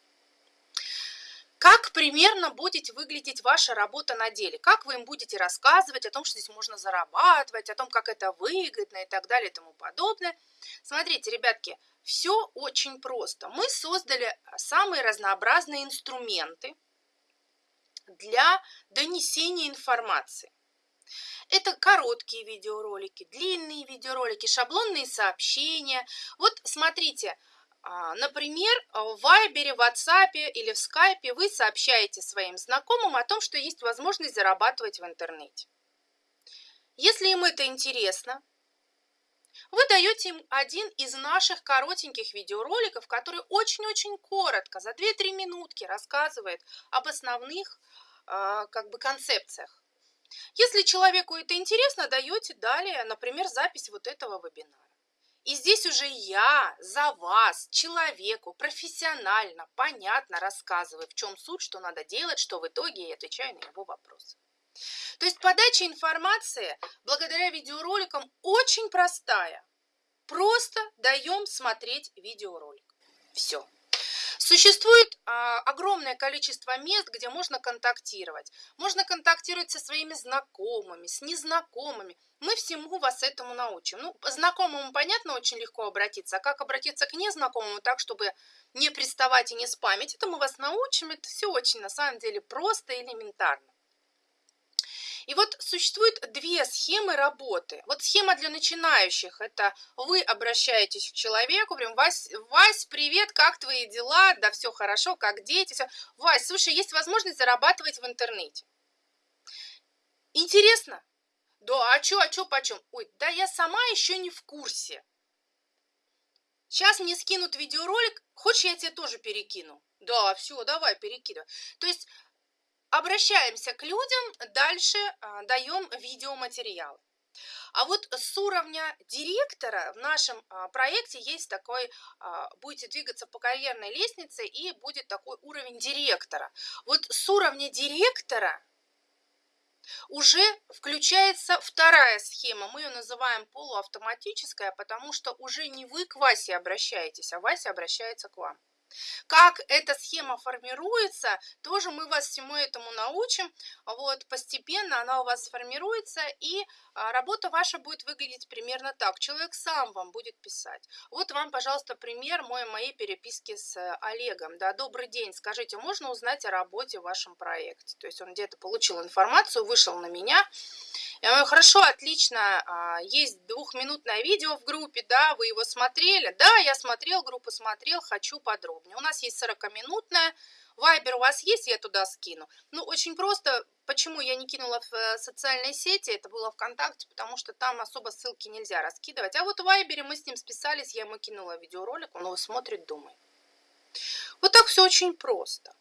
Как примерно будет выглядеть ваша работа на деле, как вы им будете рассказывать о том, что здесь можно зарабатывать, о том, как это выгодно и так далее и тому подобное. Смотрите, ребятки, все очень просто. Мы создали самые разнообразные инструменты для донесения информации. Это короткие видеоролики, длинные видеоролики, шаблонные сообщения. Вот смотрите, например, в Вайбере, в WhatsApp или в Скайпе вы сообщаете своим знакомым о том, что есть возможность зарабатывать в интернете. Если им это интересно, вы даете им один из наших коротеньких видеороликов, который очень-очень коротко, за 2-3 минутки рассказывает об основных а, как бы концепциях. Если человеку это интересно, даете далее, например, запись вот этого вебинара. И здесь уже я за вас, человеку, профессионально, понятно рассказываю, в чем суть, что надо делать, что в итоге, и отвечаю на его вопросы. То есть подача информации благодаря видеороликам очень простая. Просто даем смотреть видеоролик. Все. Существует а, огромное количество мест, где можно контактировать. Можно контактировать со своими знакомыми, с незнакомыми. Мы всему вас этому научим. Ну, знакомому, понятно, очень легко обратиться. А как обратиться к незнакомому так, чтобы не приставать и не спамить, это мы вас научим. Это все очень, на самом деле, просто и элементарно. И вот существует две схемы работы. Вот схема для начинающих – это вы обращаетесь к человеку, прям, Вась, Вась, привет, как твои дела? Да все хорошо, как дети? Все. Вась, слушай, есть возможность зарабатывать в интернете. Интересно? Да, а чё, а чё, почем? Ой, да я сама еще не в курсе. Сейчас мне скинут видеоролик, хочешь я тебе тоже перекину? Да, все, давай, перекидывай. То есть обращаемся к людям, дальше а, даем видеоматериал. А вот с уровня директора в нашем а, проекте есть такой, а, будете двигаться по карьерной лестнице и будет такой уровень директора. Вот с уровня директора уже включается вторая схема. Мы ее называем полуавтоматическая, потому что уже не вы к Васе обращаетесь, а Вася обращается к вам. Как эта схема формируется, тоже мы вас всему этому научим. Вот, постепенно она у вас формируется, и а, работа ваша будет выглядеть примерно так. Человек сам вам будет писать. Вот вам, пожалуйста, пример мой, моей переписки с Олегом. Да, добрый день, скажите, можно узнать о работе в вашем проекте? То есть он где-то получил информацию, вышел на меня. Я говорю, хорошо, отлично, а, есть двухминутное видео в группе, да, вы его смотрели? Да, я смотрел, группу смотрел, хочу подробно подробнее. У нас есть 40-минутная. Вайбер у вас есть, я туда скину. Ну, очень просто. Почему я не кинула в э, социальные сети, это было ВКонтакте, потому что там особо ссылки нельзя раскидывать. А вот в Вайбере мы с ним списались, я ему кинула видеоролик, он его смотрит, думает. Вот так все очень просто.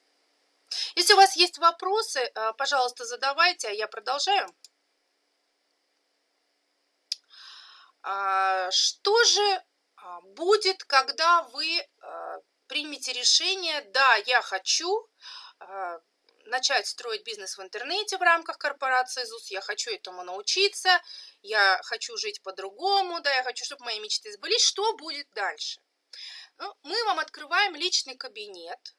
Если у вас есть вопросы, э, пожалуйста, задавайте, а я продолжаю. А, что же а, будет, когда вы э, примите решение, да, я хочу э, начать строить бизнес в интернете в рамках корпорации ЗУС, я хочу этому научиться, я хочу жить по-другому, да, я хочу, чтобы мои мечты сбылись, что будет дальше? Ну, мы вам открываем личный кабинет,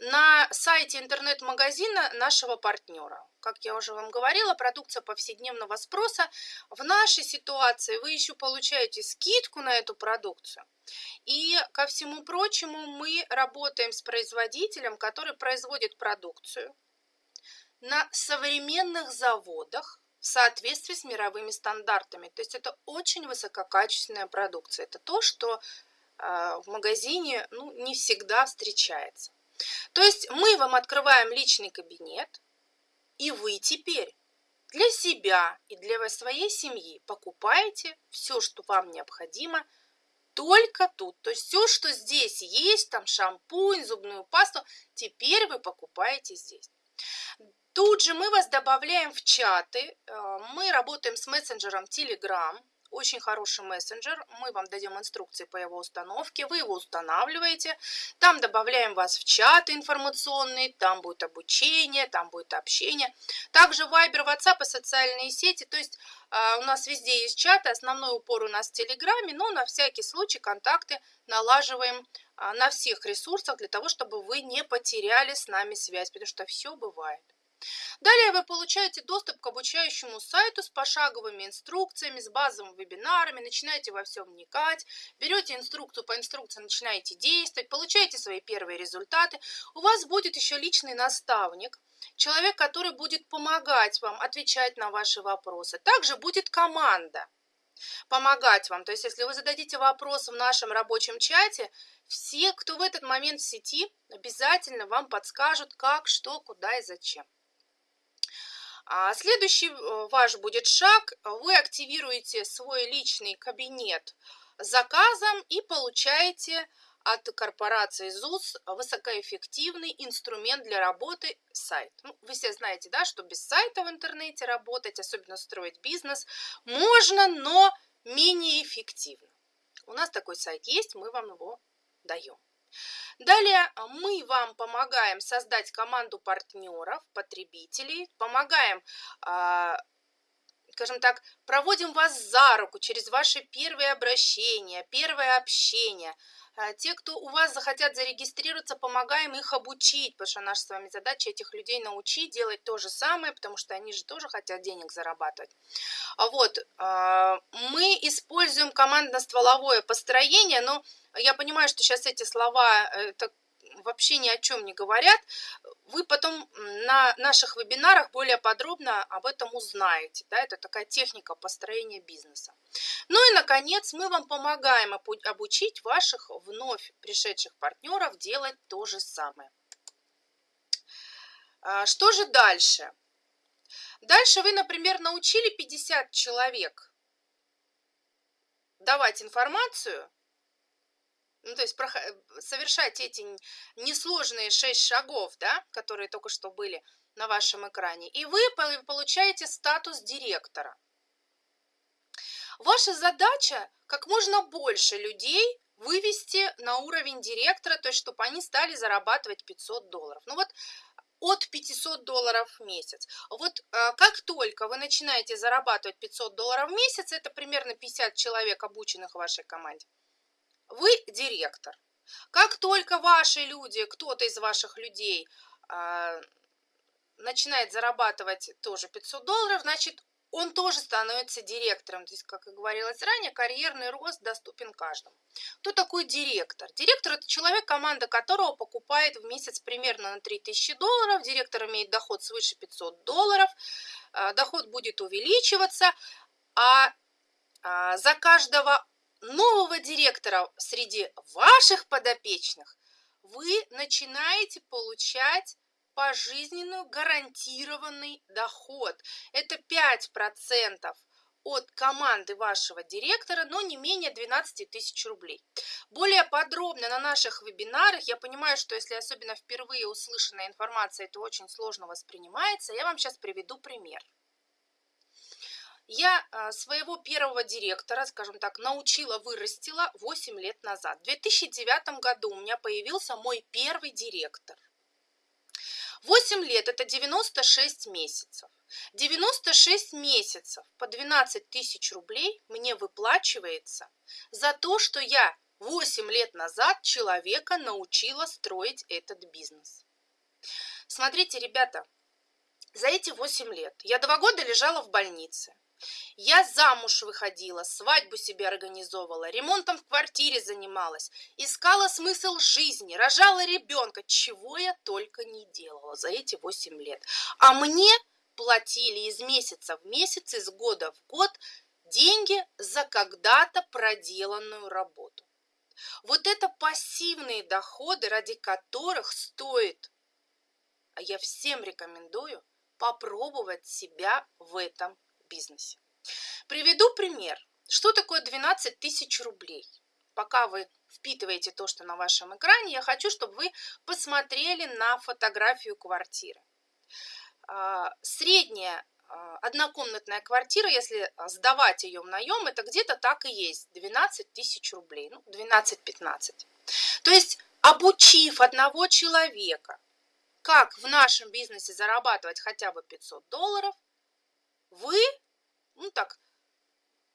на сайте интернет-магазина нашего партнера. Как я уже вам говорила, продукция повседневного спроса. В нашей ситуации вы еще получаете скидку на эту продукцию. И ко всему прочему мы работаем с производителем, который производит продукцию на современных заводах в соответствии с мировыми стандартами. То есть это очень высококачественная продукция. Это то, что э, в магазине ну, не всегда встречается. То есть мы вам открываем личный кабинет, и вы теперь для себя и для своей семьи покупаете все, что вам необходимо, только тут. То есть все, что здесь есть, там шампунь, зубную пасту, теперь вы покупаете здесь. Тут же мы вас добавляем в чаты. Э, мы работаем с мессенджером Telegram очень хороший мессенджер. Мы вам дадим инструкции по его установке. Вы его устанавливаете. Там добавляем вас в чаты информационные. Там будет обучение, там будет общение. Также Viber, WhatsApp и социальные сети. То есть э, у нас везде есть чаты. Основной упор у нас в Телеграме. Но на всякий случай контакты налаживаем а, на всех ресурсах для того, чтобы вы не потеряли с нами связь, потому что все бывает. Далее вы получаете доступ к обучающему сайту с пошаговыми инструкциями, с базовыми вебинарами, начинаете во все вникать, берете инструкцию по инструкции, начинаете действовать, получаете свои первые результаты. У вас будет еще личный наставник, человек, который будет помогать вам отвечать на ваши вопросы. Также будет команда помогать вам. То есть, если вы зададите вопрос в нашем рабочем чате, все, кто в этот момент в сети, обязательно вам подскажут, как, что, куда и зачем. А следующий э, ваш будет шаг. Вы активируете свой личный кабинет заказом и получаете от корпорации ЗУС высокоэффективный инструмент для работы сайт. Ну, вы все знаете, да, что без сайта в интернете работать, особенно строить бизнес, можно, но менее эффективно. У нас такой сайт есть, мы вам его даем. Далее мы вам помогаем создать команду партнеров, потребителей, помогаем а, скажем так, проводим вас за руку через ваши первые обращения, первое общение, а, те, кто у вас захотят зарегистрироваться, помогаем их обучить, потому что наша с вами задача этих людей научить делать то же самое, потому что они же тоже хотят денег зарабатывать. А вот, а, мы используем командно-стволовое построение, но я понимаю, что сейчас эти слова, это вообще ни о чем не говорят, вы потом на наших вебинарах более подробно об этом узнаете. Да? Это такая техника построения бизнеса. Ну и, наконец, мы вам помогаем обучить ваших вновь пришедших партнеров делать то же самое. А, что же дальше? Дальше вы, например, научили 50 человек давать информацию, ну, то есть совершать эти несложные шесть шагов, да, которые только что были на вашем экране, и вы получаете статус директора. Ваша задача как можно больше людей вывести на уровень директора, то есть чтобы они стали зарабатывать 500 долларов. Ну вот от 500 долларов в месяц. Вот э, как только вы начинаете зарабатывать 500 долларов в месяц, это примерно 50 человек, обученных в вашей команде, вы директор. Как только ваши люди, кто-то из ваших людей э, начинает зарабатывать тоже 500 долларов, значит, он тоже становится директором. То есть, как и говорилось ранее, карьерный рост доступен каждому. Кто такой директор? Директор – это человек, команда которого покупает в месяц примерно на 3000 долларов. Директор имеет доход свыше 500 долларов. А, доход будет увеличиваться, а, а за каждого нового директора среди ваших подопечных вы начинаете получать пожизненную гарантированный доход. Это 5% от команды вашего директора, но не менее 12 тысяч рублей. Более подробно на наших вебинарах, я понимаю, что если особенно впервые услышанная информация, это очень сложно воспринимается, я вам сейчас приведу пример. Я а, своего первого директора, скажем так, научила, вырастила 8 лет назад. В 2009 году у меня появился мой первый директор. 8 лет – это 96 месяцев. 96 месяцев по 12 тысяч рублей мне выплачивается за то, что я 8 лет назад человека научила строить этот бизнес. Смотрите, ребята, за эти 8 лет я два года лежала в больнице. Я замуж выходила, свадьбу себе организовывала, ремонтом в квартире занималась, искала смысл жизни, рожала ребенка, чего я только не делала за эти 8 лет. А мне платили из месяца в месяц, из года в год деньги за когда-то проделанную работу. Вот это пассивные доходы, ради которых стоит, а я всем рекомендую, попробовать себя в этом бизнесе. Приведу пример. Что такое 12 тысяч рублей? Пока вы впитываете то, что на вашем экране, я хочу, чтобы вы посмотрели на фотографию квартиры. А, средняя а, однокомнатная квартира, если сдавать ее в наем, это где-то так и есть, 12 тысяч рублей, ну, 12-15. То есть, обучив одного человека, как в нашем бизнесе зарабатывать хотя бы 500 долларов, вы, ну так,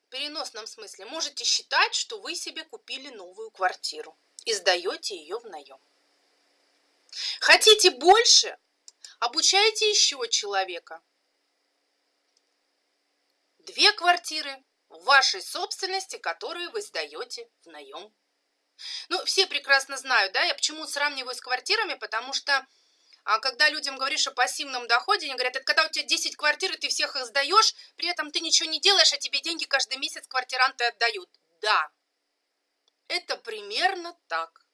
в переносном смысле, можете считать, что вы себе купили новую квартиру. и сдаете ее в наем. Хотите больше? Обучайте еще человека. Две квартиры в вашей собственности, которые вы сдаете в наем. Ну, все прекрасно знают, да, я почему сравниваю с квартирами, потому что а когда людям говоришь о пассивном доходе, они говорят, это когда у тебя 10 квартир, и ты всех их сдаешь, при этом ты ничего не делаешь, а тебе деньги каждый месяц квартиранты отдают. Да, это примерно так.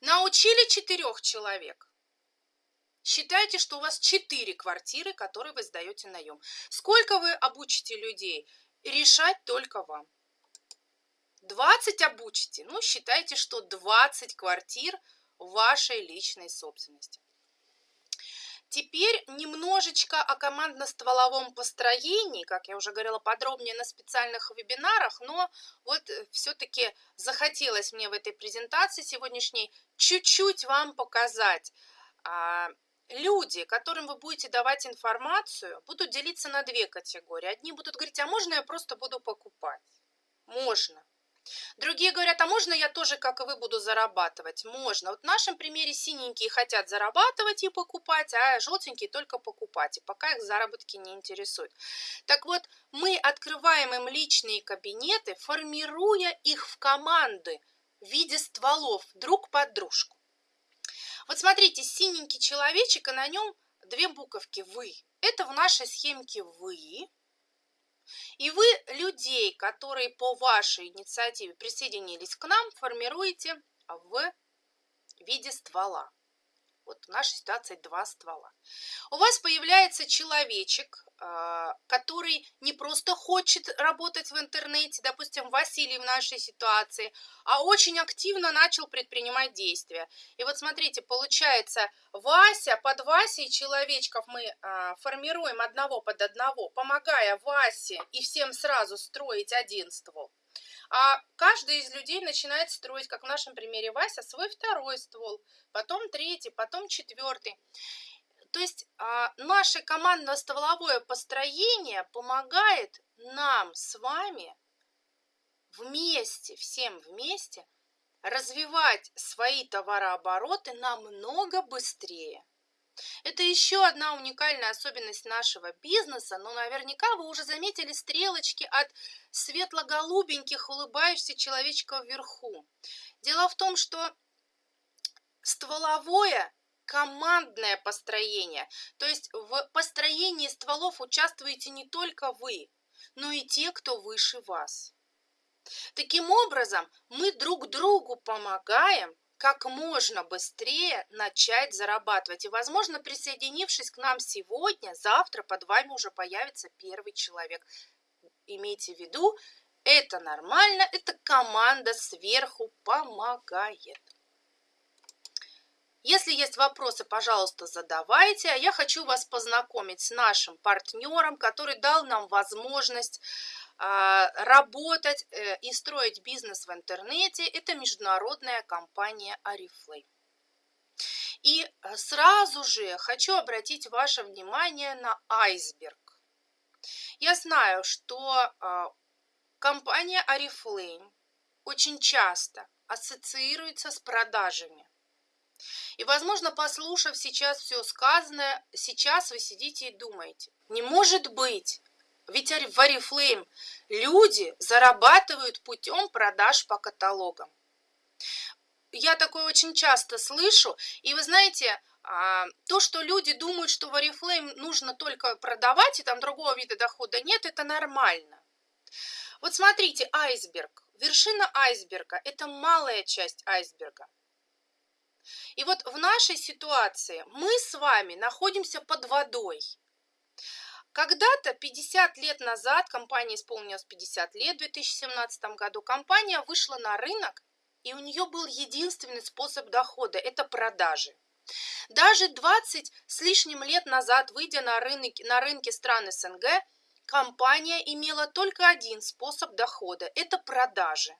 Научили четырех человек. Считайте, что у вас четыре квартиры, которые вы сдаете наем. Сколько вы обучите людей? Решать только вам. 20 обучите, ну считайте, что 20 квартир вашей личной собственности. Теперь немножечко о командно-стволовом построении, как я уже говорила подробнее на специальных вебинарах, но вот э, все-таки захотелось мне в этой презентации сегодняшней чуть-чуть вам показать. А, люди, которым вы будете давать информацию, будут делиться на две категории. Одни будут говорить, а можно я просто буду покупать? Можно. Другие говорят, а можно я тоже, как и вы, буду зарабатывать? Можно. Вот в нашем примере синенькие хотят зарабатывать и покупать, а желтенькие только покупать. И пока их заработки не интересуют. Так вот, мы открываем им личные кабинеты, формируя их в команды в виде стволов друг под дружку. Вот смотрите, синенький человечек, и на нем две буковки «вы». Это в нашей схемке «вы», и вы людей, которые по вашей инициативе присоединились к нам, формируете в виде ствола. Вот в нашей ситуации два ствола. У вас появляется человечек, а, который не просто хочет работать в интернете, допустим, Василий в нашей ситуации, а очень активно начал предпринимать действия. И вот смотрите, получается, Вася, под Васей человечков мы а, формируем одного под одного, помогая Васе и всем сразу строить один ствол. А каждый из людей начинает строить, как в нашем примере Вася, свой второй ствол, потом третий, потом четвертый. То есть а, наше командно-стволовое построение помогает нам с вами вместе, всем вместе развивать свои товарообороты намного быстрее. Это еще одна уникальная особенность нашего бизнеса, но наверняка вы уже заметили стрелочки от светло-голубеньких улыбающихся человечков вверху. Дело в том, что стволовое командное построение, то есть в построении стволов участвуете не только вы, но и те, кто выше вас. Таким образом, мы друг другу помогаем как можно быстрее начать зарабатывать. И, возможно, присоединившись к нам сегодня, завтра под вами уже появится первый человек. Имейте в виду, это нормально, это команда сверху помогает. Если есть вопросы, пожалуйста, задавайте. А я хочу вас познакомить с нашим партнером, который дал нам возможность работать э, и строить бизнес в интернете, это международная компания Арифлей. И э, сразу же хочу обратить ваше внимание на айсберг. Я знаю, что а, компания Арифлейм очень часто ассоциируется с продажами. И, возможно, послушав сейчас все сказанное, сейчас вы сидите и думаете, не может быть, ведь в Oriflame люди зарабатывают путем продаж по каталогам. Я такое очень часто слышу, и вы знаете, а, то, что люди думают, что в Oriflame нужно только продавать, и там другого вида дохода нет, это нормально. Вот смотрите, айсберг, вершина айсберга – это малая часть айсберга. И вот в нашей ситуации мы с вами находимся под водой. Когда-то, 50 лет назад, компания исполнилась 50 лет, в 2017 году, компания вышла на рынок, и у нее был единственный способ дохода – это продажи. Даже 20 с лишним лет назад, выйдя на, рынок, на рынки стран СНГ, компания имела только один способ дохода – это продажи.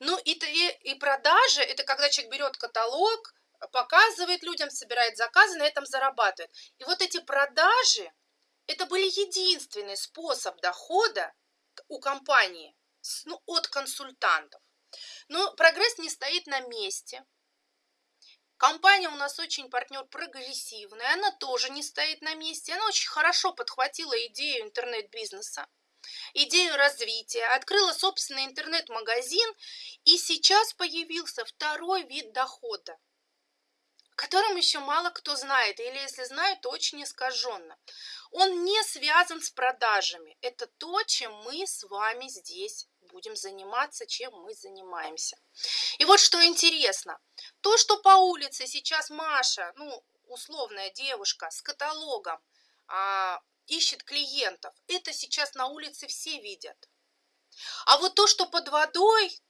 Ну и, и, и продажи – это когда человек берет каталог, показывает людям, собирает заказы, на этом зарабатывает. И вот эти продажи – это был единственный способ дохода у компании ну, от консультантов. Но прогресс не стоит на месте. Компания у нас очень партнер прогрессивная, она тоже не стоит на месте. Она очень хорошо подхватила идею интернет-бизнеса, идею развития, открыла собственный интернет-магазин, и сейчас появился второй вид дохода – котором еще мало кто знает, или если знают, то очень искаженно. Он не связан с продажами. Это то, чем мы с вами здесь будем заниматься, чем мы занимаемся. И вот что интересно. То, что по улице сейчас Маша, ну, условная девушка с каталогом, а, ищет клиентов, это сейчас на улице все видят. А вот то, что под водой,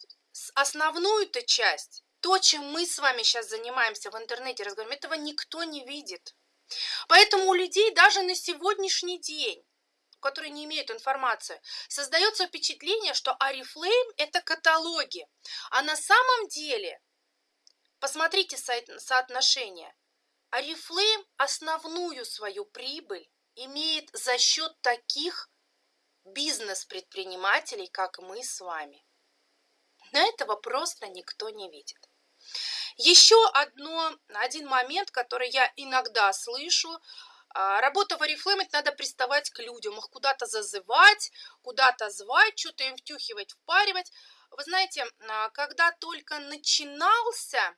основную-то часть, то, чем мы с вами сейчас занимаемся в интернете, разговариваем, этого никто не видит. Поэтому у людей даже на сегодняшний день которые не имеют информации, создается впечатление, что Арифлейм – это каталоги. А на самом деле, посмотрите соотношение, Арифлейм основную свою прибыль имеет за счет таких бизнес-предпринимателей, как мы с вами. На этого просто никто не видит. Еще одно, один момент, который я иногда слышу, а, Работа в Oriflame, надо приставать к людям, их куда-то зазывать, куда-то звать, что-то им втюхивать, впаривать. Вы знаете, а, когда только начинался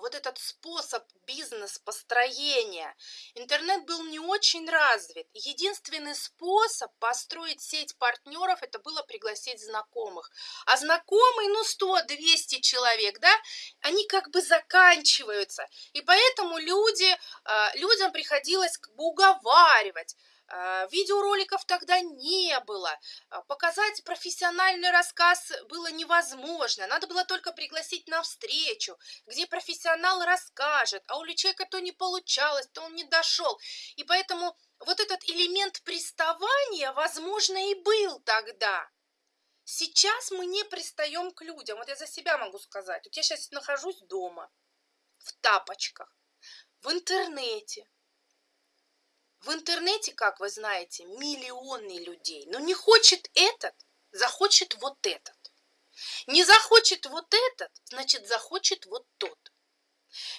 вот этот способ бизнес-построения. Интернет был не очень развит. Единственный способ построить сеть партнеров, это было пригласить знакомых. А знакомые, ну 100-200 человек, да, они как бы заканчиваются. И поэтому люди, а, людям приходилось как бы уговаривать, а, видеороликов тогда не было, а, показать профессиональный рассказ было невозможно, надо было только пригласить на встречу, где профессионал расскажет, а у человека то не получалось, то он не дошел. И поэтому вот этот элемент приставания, возможно, и был тогда. Сейчас мы не пристаем к людям. Вот я за себя могу сказать. Вот я сейчас нахожусь дома, в тапочках, в интернете, в интернете, как вы знаете, миллионы людей. Но не хочет этот, захочет вот этот. Не захочет вот этот, значит захочет вот тот.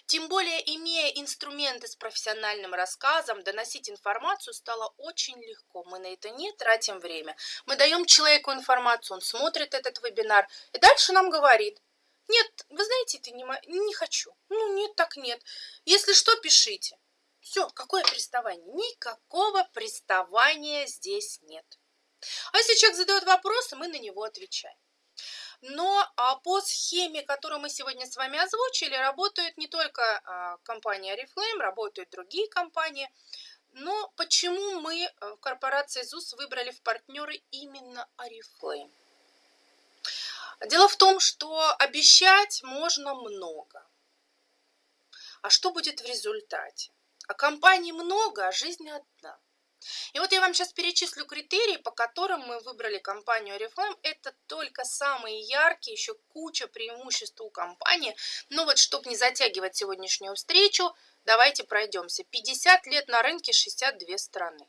Тем более, имея инструменты с профессиональным рассказом, доносить информацию стало очень легко. Мы на это не тратим время. Мы даем человеку информацию, он смотрит этот вебинар и дальше нам говорит, нет, вы знаете, это не, не хочу. Ну, нет, так нет. Если что, пишите. Все, какое приставание? Никакого приставания здесь нет. А если человек задает вопросы, мы на него отвечаем. Но а, по схеме, которую мы сегодня с вами озвучили, работает не только а, компания Oriflame, работают другие компании. Но почему мы э, в корпорации ЗУС выбрали в партнеры именно Oriflame? Дело в том, что обещать можно много. А что будет в результате? А компаний много, а жизнь одна. И вот я вам сейчас перечислю критерии, по которым мы выбрали компанию Oriflame. Это только самые яркие, еще куча преимуществ у компании. Но вот, чтобы не затягивать сегодняшнюю встречу, давайте пройдемся. 50 лет на рынке, 62 страны.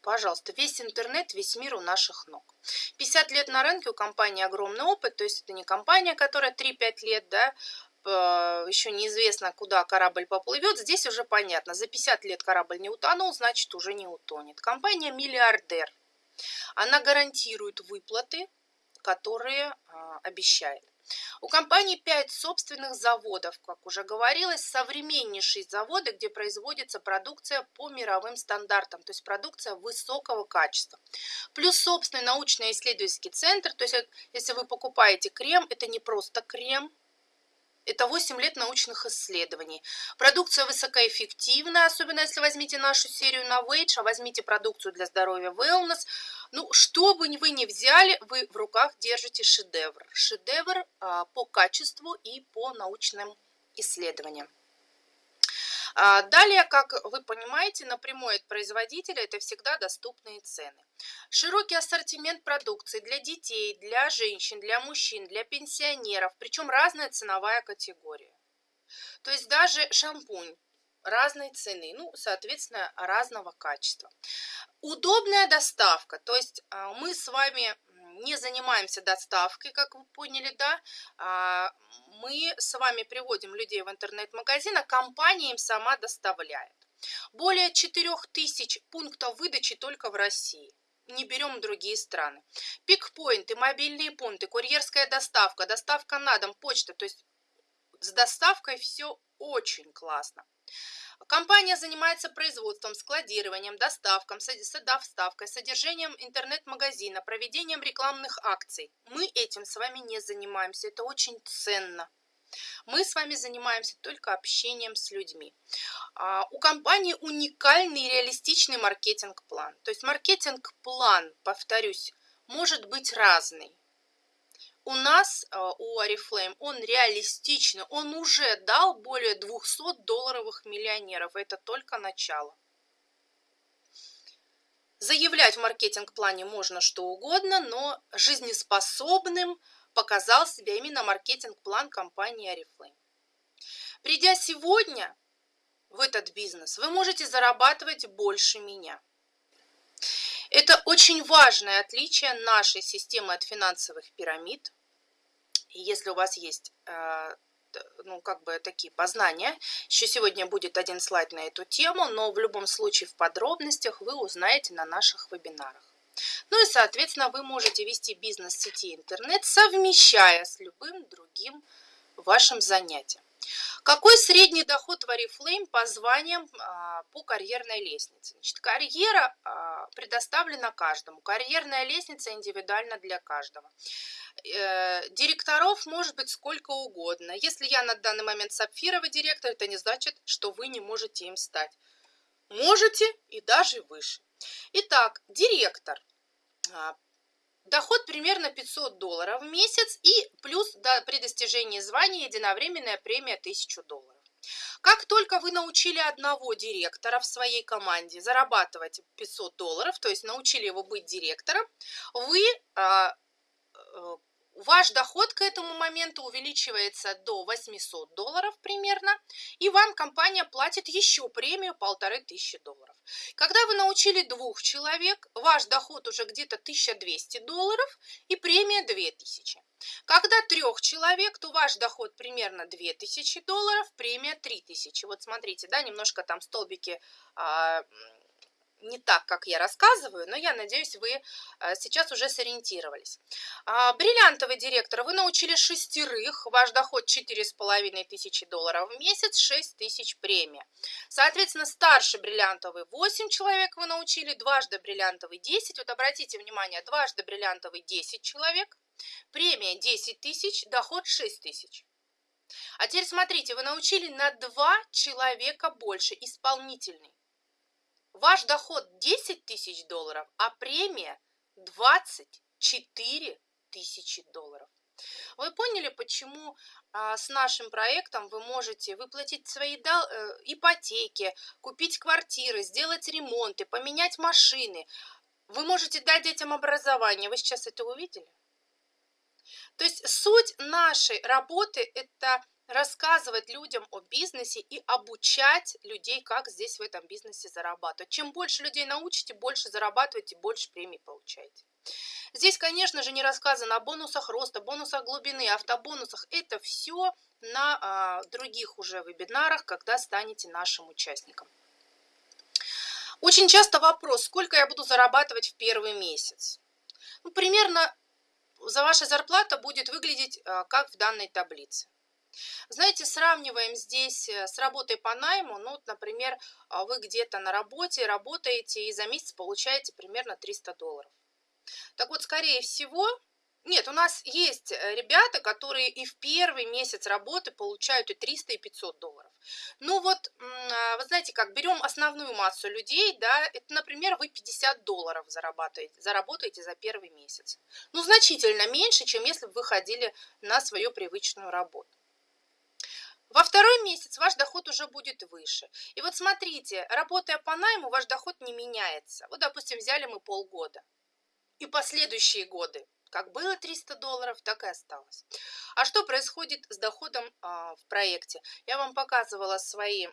Пожалуйста, весь интернет, весь мир у наших ног. 50 лет на рынке, у компании огромный опыт, то есть это не компания, которая 3-5 лет, да, еще неизвестно, куда корабль поплывет, здесь уже понятно. За 50 лет корабль не утонул, значит уже не утонет. Компания «Миллиардер». Она гарантирует выплаты, которые а, обещает. У компании 5 собственных заводов, как уже говорилось, современнейшие заводы, где производится продукция по мировым стандартам, то есть продукция высокого качества. Плюс собственный научно-исследовательский центр, то есть если вы покупаете крем, это не просто крем, это 8 лет научных исследований. Продукция высокоэффективная, особенно если возьмите нашу серию на Wage, а возьмите продукцию для здоровья Wellness. Ну, что бы вы ни взяли, вы в руках держите шедевр. Шедевр а, по качеству и по научным исследованиям. А, далее, как вы понимаете, напрямую от производителя это всегда доступные цены. Широкий ассортимент продукции для детей, для женщин, для мужчин, для пенсионеров, причем разная ценовая категория. То есть даже шампунь разной цены, ну, соответственно, разного качества. Удобная доставка, то есть а, мы с вами не занимаемся доставкой, как вы поняли, да, а, мы с вами приводим людей в интернет-магазин, а компания им сама доставляет. Более 4000 пунктов выдачи только в России. Не берем другие страны. Пикпоинты, мобильные пункты, курьерская доставка, доставка на дом, почта. То есть с доставкой все очень классно. Компания занимается производством, складированием, доставкой, доставкой, содержанием интернет-магазина, проведением рекламных акций. Мы этим с вами не занимаемся. Это очень ценно. Мы с вами занимаемся только общением с людьми. А, у компании уникальный реалистичный маркетинг-план. То есть маркетинг-план, повторюсь, может быть разный. У нас, а, у Oriflame, он реалистичный, он уже дал более 200 долларовых миллионеров. Это только начало. Заявлять в маркетинг-плане можно что угодно, но жизнеспособным – показал себя именно маркетинг-план компании Oriflame. Придя сегодня в этот бизнес, вы можете зарабатывать больше меня. Это очень важное отличие нашей системы от финансовых пирамид. Если у вас есть э, ну, как бы такие познания. Еще сегодня будет один слайд на эту тему, но в любом случае в подробностях вы узнаете на наших вебинарах. Ну и, соответственно, вы можете вести бизнес сети интернет, совмещая с любым другим вашим занятием. Какой средний доход в Oriflame по званиям а, по карьерной лестнице? Значит, карьера а, предоставлена каждому. Карьерная лестница индивидуальна для каждого. Э, директоров может быть сколько угодно. Если я на данный момент сапфировый директор, это не значит, что вы не можете им стать. Можете и даже выше. Итак, директор. Доход примерно 500 долларов в месяц и плюс до, при достижении звания единовременная премия 1000 долларов. Как только вы научили одного директора в своей команде зарабатывать 500 долларов, то есть научили его быть директором, вы а, э, Ваш доход к этому моменту увеличивается до 800 долларов примерно, и вам компания платит еще премию полторы тысячи долларов. Когда вы научили двух человек, ваш доход уже где-то 1200 долларов и премия 2000. Когда трех человек, то ваш доход примерно 2000 долларов, премия 3000. Вот смотрите, да, немножко там столбики а, не так, как я рассказываю, но я надеюсь, вы э, сейчас уже сориентировались. А, бриллиантовый директор, вы научили шестерых, ваш доход 4,5 тысячи долларов в месяц, 6 тысяч премия. Соответственно, старший бриллиантовый 8 человек вы научили, дважды бриллиантовый 10. Вот обратите внимание, дважды бриллиантовый 10 человек, премия 10 тысяч, доход 6 тысяч. А теперь смотрите, вы научили на 2 человека больше, исполнительный. Ваш доход 10 тысяч долларов, а премия 24 тысячи долларов. Вы поняли, почему а, с нашим проектом вы можете выплатить свои э, ипотеки, купить квартиры, сделать ремонты, поменять машины. Вы можете дать детям образование. Вы сейчас это увидели? То есть суть нашей работы – это рассказывать людям о бизнесе и обучать людей, как здесь в этом бизнесе зарабатывать. Чем больше людей научите, больше зарабатываете, больше премий получаете. Здесь, конечно же, не рассказано о бонусах роста, бонусах глубины, автобонусах. Это все на а, других уже вебинарах, когда станете нашим участником. Очень часто вопрос, сколько я буду зарабатывать в первый месяц. Ну, примерно за ваша зарплата будет выглядеть а, как в данной таблице. Знаете, сравниваем здесь э, с работой по найму. Ну, вот, например, а, вы где-то на работе работаете и за месяц получаете примерно 300 долларов. Так вот, скорее всего, нет, у нас есть э, ребята, которые и в первый месяц работы получают и 300, и 500 долларов. Ну вот, а, вы знаете, как берем основную массу людей, да, это, например, вы 50 долларов зарабатываете, заработаете за первый месяц. Ну, значительно меньше, чем если бы вы ходили на свою привычную работу. Во второй месяц ваш доход уже будет выше. И вот смотрите, работая по найму, ваш доход не меняется. Вот, допустим, взяли мы полгода. И последующие годы. Как было 300 долларов, так и осталось. А что происходит с доходом а, в проекте? Я вам показывала свои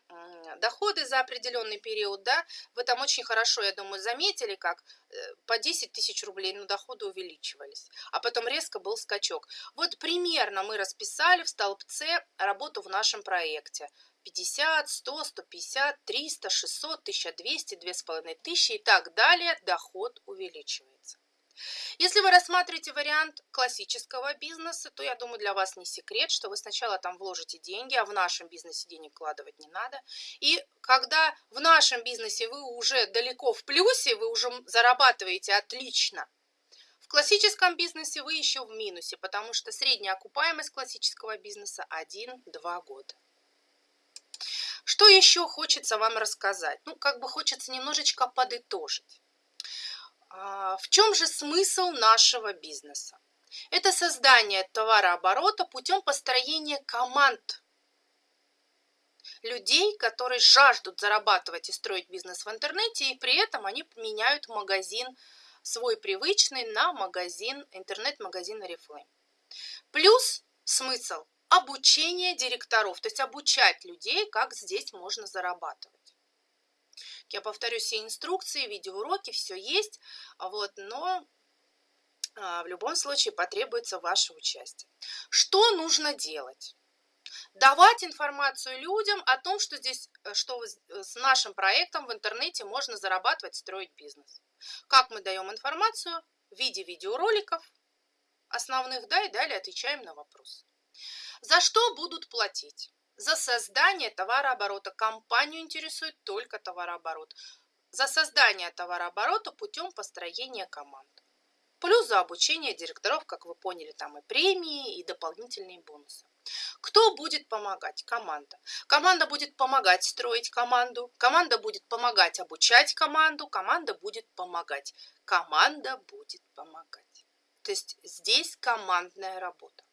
доходы за определенный период, да? Вы там очень хорошо, я думаю, заметили, как э, по 10 тысяч рублей, ну, доходы увеличивались. А потом резко был скачок. Вот примерно мы расписали в столбце работу в нашем проекте. 50, 100, 150, 300, 600, 1200, 2500 и так далее, доход увеличивается. Если вы рассматриваете вариант классического бизнеса, то я думаю, для вас не секрет, что вы сначала там вложите деньги, а в нашем бизнесе денег вкладывать не надо. И когда в нашем бизнесе вы уже далеко в плюсе, вы уже зарабатываете отлично, в классическом бизнесе вы еще в минусе, потому что средняя окупаемость классического бизнеса 1-2 года. Что еще хочется вам рассказать? Ну, как бы хочется немножечко подытожить. А, в чем же смысл нашего бизнеса? Это создание товарооборота путем построения команд людей, которые жаждут зарабатывать и строить бизнес в интернете, и при этом они меняют магазин свой привычный на магазин, интернет-магазин Oriflame. Плюс смысл обучение директоров, то есть обучать людей, как здесь можно зарабатывать. Я повторю все инструкции, видеоуроки, все есть, вот, но а, в любом случае потребуется ваше участие. Что нужно делать? Давать информацию людям о том, что здесь, э, что э, с нашим проектом в интернете можно зарабатывать, строить бизнес. Как мы даем информацию? В виде видеороликов основных, да, и далее отвечаем на вопросы. За что будут платить? За создание товарооборота. Компанию интересует только товарооборот. За создание товарооборота путем построения команд. Плюс за обучение директоров, как вы поняли, там и премии, и дополнительные бонусы. Кто будет помогать? Команда. Команда будет помогать строить команду, команда будет помогать обучать команду, команда будет помогать. Команда будет помогать. То есть здесь командная работа.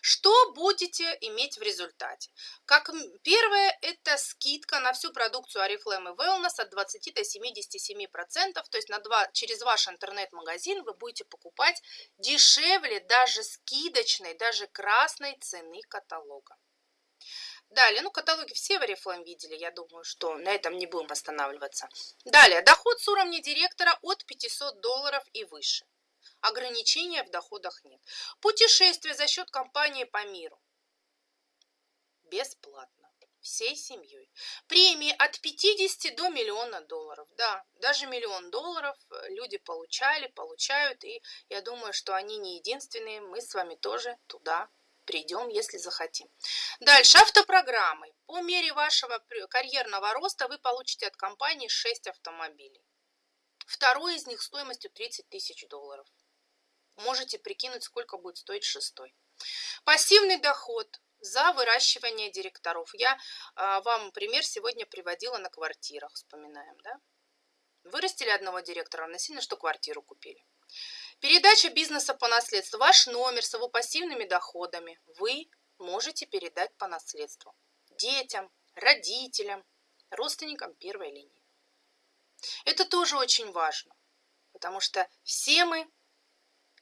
Что будете иметь в результате? Как первое, это скидка на всю продукцию Oriflame и Wellness от 20 до 77%, то есть на 2, через ваш интернет-магазин вы будете покупать дешевле даже скидочной, даже красной цены каталога. Далее, ну каталоги все в Oriflame видели, я думаю, что на этом не будем останавливаться. Далее, доход с уровня директора от 500 долларов и выше. Ограничения в доходах нет. Путешествие за счет компании по миру. Бесплатно. Всей семьей. Премии от 50 до миллиона долларов. Да, даже миллион долларов люди получали, получают. И я думаю, что они не единственные. Мы с вами тоже туда придем, если захотим. Дальше, автопрограммы. По мере вашего карьерного роста вы получите от компании 6 автомобилей. Второй из них стоимостью 30 тысяч долларов. Можете прикинуть, сколько будет стоить шестой. Пассивный доход за выращивание директоров. Я а, вам пример сегодня приводила на квартирах, вспоминаем, да? Вырастили одного директора, насильно, что квартиру купили. Передача бизнеса по наследству. Ваш номер с его пассивными доходами вы можете передать по наследству. Детям, родителям, родственникам первой линии. Это тоже очень важно, потому что все мы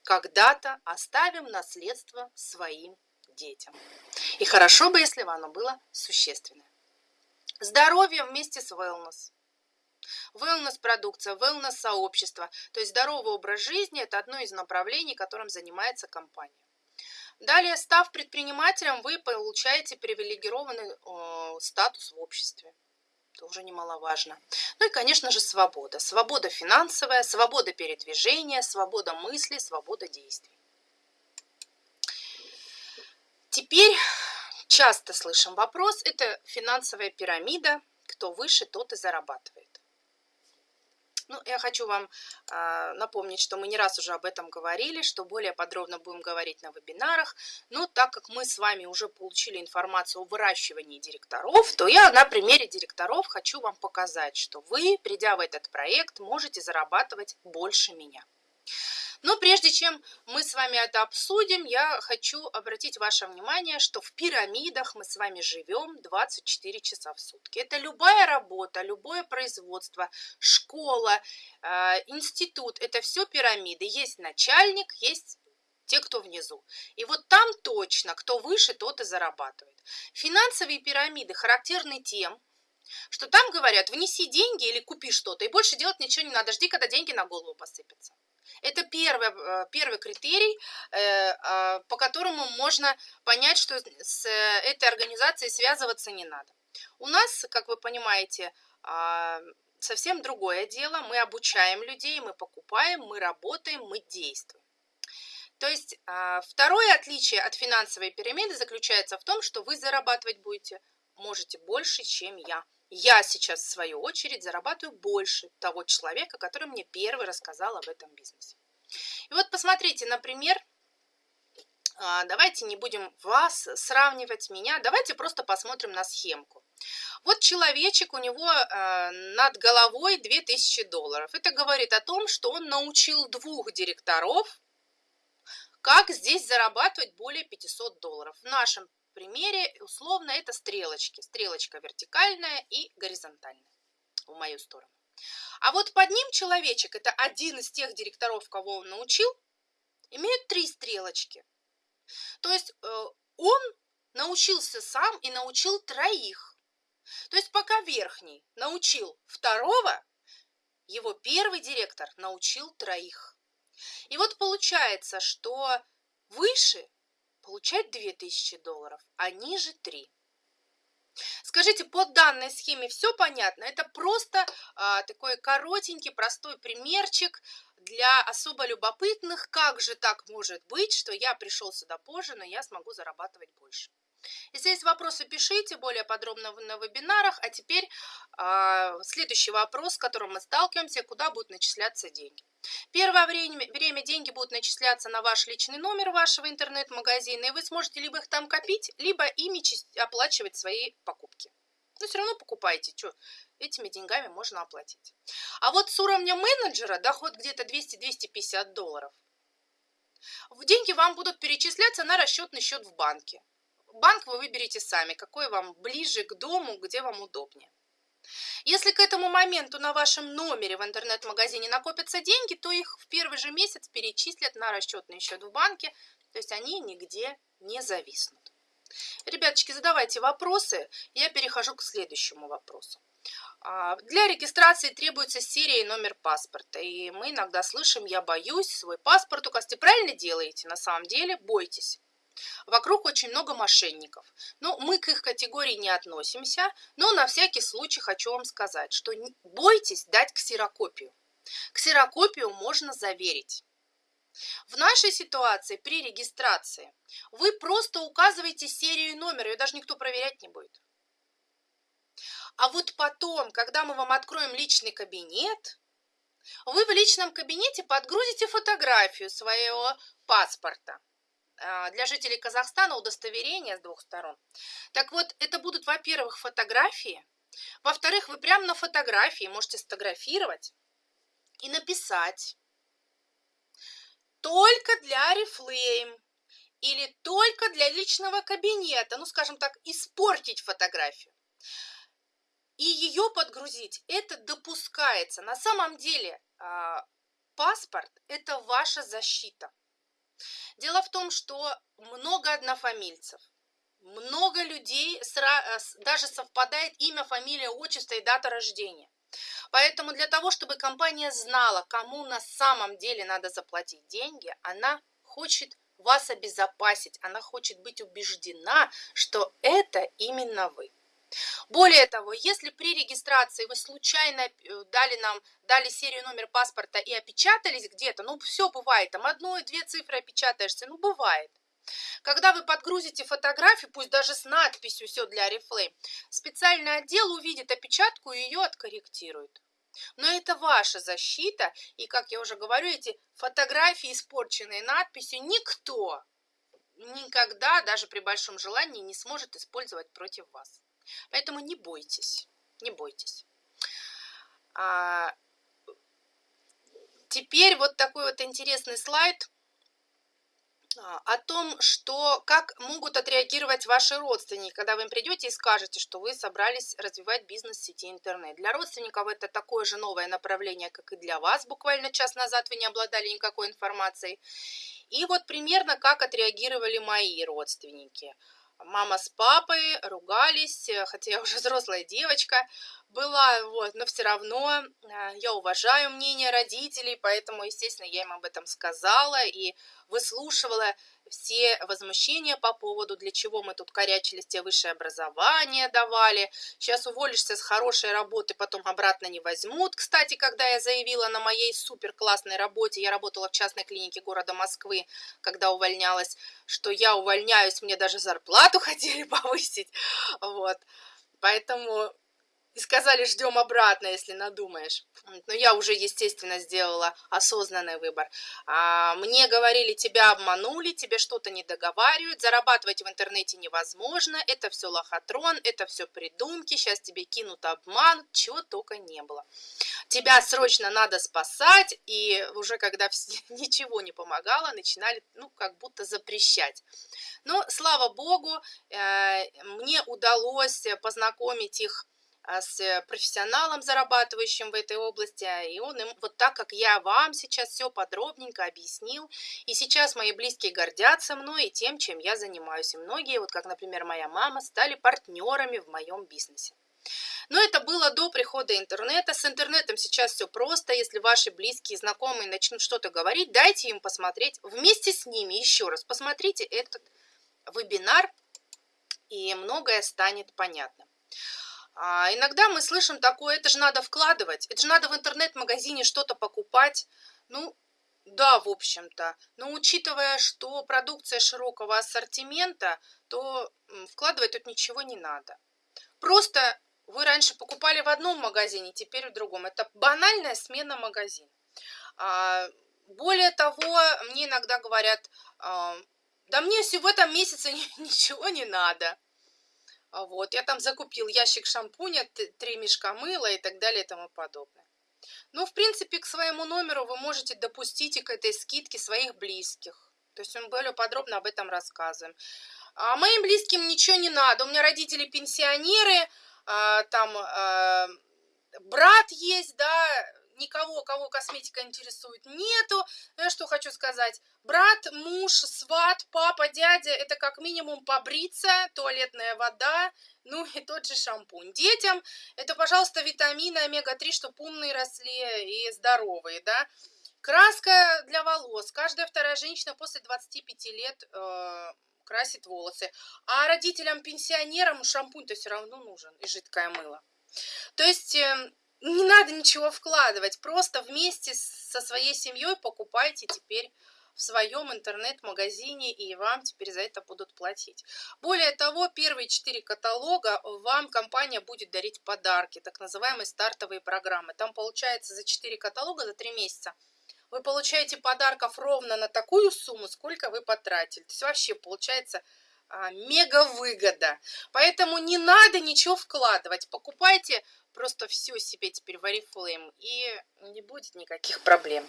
когда-то оставим наследство своим детям. И хорошо бы, если бы оно было существенное. Здоровье вместе с wellness. Wellness продукция, wellness сообщество. То есть здоровый образ жизни – это одно из направлений, которым занимается компания. Далее, став предпринимателем, вы получаете привилегированный э, статус в обществе тоже немаловажно. Ну и, конечно же, свобода. Свобода финансовая, свобода передвижения, свобода мысли, свобода действий. Теперь часто слышим вопрос, это финансовая пирамида, кто выше, тот и зарабатывает. Ну, я хочу вам э, напомнить, что мы не раз уже об этом говорили, что более подробно будем говорить на вебинарах. Но так как мы с вами уже получили информацию о выращивании директоров, то я на примере директоров хочу вам показать, что вы, придя в этот проект, можете зарабатывать больше меня. Но прежде чем мы с вами это обсудим, я хочу обратить ваше внимание, что в пирамидах мы с вами живем 24 часа в сутки. Это любая работа, любое производство, школа, э, институт, это все пирамиды. Есть начальник, есть те, кто внизу. И вот там точно, кто выше, тот и зарабатывает. Финансовые пирамиды характерны тем, что там говорят, внеси деньги или купи что-то, и больше делать ничего не надо, жди, когда деньги на голову посыпятся. Это первый, э, первый критерий, э, а, по которому можно понять, что с этой организацией связываться не надо. У нас, как вы понимаете, а, совсем другое дело. Мы обучаем людей, мы покупаем, мы работаем, мы действуем. То есть а, второе отличие от финансовой пирамиды заключается в том, что вы зарабатывать будете, можете больше, чем я. Я сейчас, в свою очередь, зарабатываю больше того человека, который мне первый рассказал об этом бизнесе. И вот посмотрите, например, а, давайте не будем вас сравнивать, меня, давайте просто посмотрим на схемку. Вот человечек, у него э, над головой 2000 долларов. Это говорит о том, что он научил двух директоров как здесь зарабатывать более 500 долларов? В нашем примере условно это стрелочки. Стрелочка вертикальная и горизонтальная в мою сторону. А вот под ним человечек, это один из тех директоров, кого он научил, имеет три стрелочки. То есть э, он научился сам и научил троих. То есть пока верхний научил второго, его первый директор научил троих. И вот получается, что выше получать 2000 долларов, а ниже 3. Скажите, по данной схеме все понятно? Это просто а, такой коротенький, простой примерчик для особо любопытных. Как же так может быть, что я пришел сюда позже, но я смогу зарабатывать больше? Есть вопросы, пишите более подробно на вебинарах. А теперь э, следующий вопрос, с которым мы сталкиваемся, куда будут начисляться деньги. Первое время, время деньги будут начисляться на ваш личный номер вашего интернет-магазина, и вы сможете либо их там копить, либо ими оплачивать свои покупки. Но все равно покупайте, что этими деньгами можно оплатить. А вот с уровня менеджера доход где-то 200-250 долларов. Деньги вам будут перечисляться на расчетный счет в банке. Банк вы выберете сами, какой вам ближе к дому, где вам удобнее. Если к этому моменту на вашем номере в интернет-магазине накопятся деньги, то их в первый же месяц перечислят на расчетный счет в банке, то есть они нигде не зависнут. Ребяточки, задавайте вопросы, я перехожу к следующему вопросу. А, для регистрации требуется серия и номер паспорта. И мы иногда слышим, я боюсь, свой паспорт указать. Правильно делаете, на самом деле, бойтесь. Вокруг очень много мошенников. Ну, мы к их категории не относимся, но на всякий случай хочу вам сказать, что бойтесь дать ксерокопию. Ксерокопию можно заверить. В нашей ситуации при регистрации вы просто указываете серию и номер, ее даже никто проверять не будет. А вот потом, когда мы вам откроем личный кабинет, вы в личном кабинете подгрузите фотографию своего паспорта. А, для жителей Казахстана удостоверение с двух сторон. Так вот, это будут, во-первых, фотографии. Во-вторых, вы прямо на фотографии можете сфотографировать и написать только для Reflame или только для личного кабинета, ну, скажем так, испортить фотографию и ее подгрузить, это допускается. На самом деле а, паспорт – это ваша защита. Дело в том, что много однофамильцев, много людей, э, даже совпадает имя, фамилия, отчество и дата рождения. Поэтому для того, чтобы компания знала, кому на самом деле надо заплатить деньги, она хочет вас обезопасить, она хочет быть убеждена, что это именно вы. Более того, если при регистрации вы случайно э, дали нам, дали серию номер паспорта и опечатались где-то, ну все бывает, там одну-две цифры опечатаешься, ну бывает. Когда вы подгрузите фотографию, пусть даже с надписью «Все для Oriflame», специальный отдел увидит опечатку и ее откорректирует. Но это ваша защита, и, как я уже говорю, эти фотографии, испорченные надписью, никто никогда, даже при большом желании, не сможет использовать против вас. Поэтому не бойтесь, не бойтесь. А, теперь вот такой вот интересный слайд а, о том, что, как могут отреагировать ваши родственники, когда вы им придете и скажете, что вы собрались развивать бизнес в сети интернет. Для родственников это такое же новое направление, как и для вас. Буквально час назад вы не обладали никакой информацией. И вот примерно как отреагировали мои родственники. Мама с папой ругались, хотя я уже взрослая девочка была, вот, но все равно я уважаю мнение родителей, поэтому, естественно, я им об этом сказала и выслушивала все возмущения по поводу, для чего мы тут корячились, тебе высшее образование давали. Сейчас уволишься с хорошей работы, потом обратно не возьмут. Кстати, когда я заявила на моей супер классной работе, я работала в частной клинике города Москвы, когда увольнялась, что я увольняюсь, мне даже зарплату хотели повысить. Вот. Поэтому и сказали, ждем обратно, если надумаешь. Но я уже, естественно, сделала осознанный выбор. А, мне говорили, тебя обманули, тебе что-то не договаривают, зарабатывать в интернете невозможно, это все лохотрон, это все придумки, сейчас тебе кинут обман, чего только не было. Тебя срочно надо спасать, и уже когда ничего не помогало, начинали, ну, как будто запрещать. Но, слава богу, э, мне удалось познакомить их с э, профессионалом, зарабатывающим в этой области, а, и он им, вот так, как я вам сейчас все подробненько объяснил, и сейчас мои близкие гордятся мной и тем, чем я занимаюсь, и многие, вот как, например, моя мама, стали партнерами в моем бизнесе. Но это было до прихода интернета. С интернетом сейчас все просто. Если ваши близкие, знакомые начнут что-то говорить, дайте им посмотреть. Вместе с ними еще раз посмотрите этот вебинар, и многое станет понятно. А иногда мы слышим такое, это же надо вкладывать, это же надо в интернет-магазине что-то покупать. Ну, да, в общем-то. Но учитывая, что продукция широкого ассортимента, то вкладывать тут ничего не надо. Просто вы раньше покупали в одном магазине, теперь в другом. Это банальная смена магазина. А, более того, мне иногда говорят, а, да мне в этом месяце ничего не надо. А вот, я там закупил ящик шампуня, три мешка мыла и так далее и тому подобное. Ну, в принципе, к своему номеру вы можете допустить и к этой скидке своих близких. То есть мы более подробно об этом рассказываем. А моим близким ничего не надо. У меня родители пенсионеры, а, там а, брат есть, да, никого, кого косметика интересует, нету. Я что хочу сказать. Брат, муж, сват, папа, дядя, это как минимум побриться, туалетная вода, ну и тот же шампунь. Детям это, пожалуйста, витамины омега-3, чтобы умные росли и здоровые, да. Краска для волос. Каждая вторая женщина после 25 лет э, красит волосы. А родителям-пенсионерам шампунь-то все равно нужен и жидкое мыло. То есть э, не надо ничего вкладывать, просто вместе со своей семьей покупайте теперь в своем интернет-магазине, и вам теперь за это будут платить. Более того, первые четыре каталога вам компания будет дарить подарки, так называемые стартовые программы. Там получается за четыре каталога, за три месяца, вы получаете подарков ровно на такую сумму, сколько вы потратили. То есть вообще получается а, мега выгода. Поэтому не надо ничего вкладывать. Покупайте просто все себе теперь в Oriflame, и не будет никаких проблем.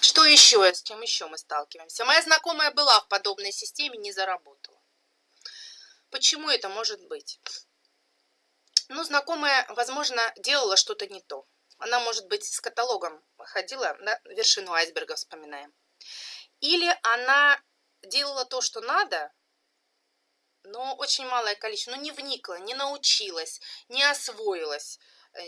Что еще, с чем еще мы сталкиваемся? Моя знакомая была в подобной системе, не заработала. Почему это может быть? Ну, знакомая, возможно, делала что-то не то. Она, может быть, с каталогом ходила, на вершину айсберга вспоминаем. Или она делала то, что надо, но очень малое количество, но не вникла, не научилась, не освоилась. Э,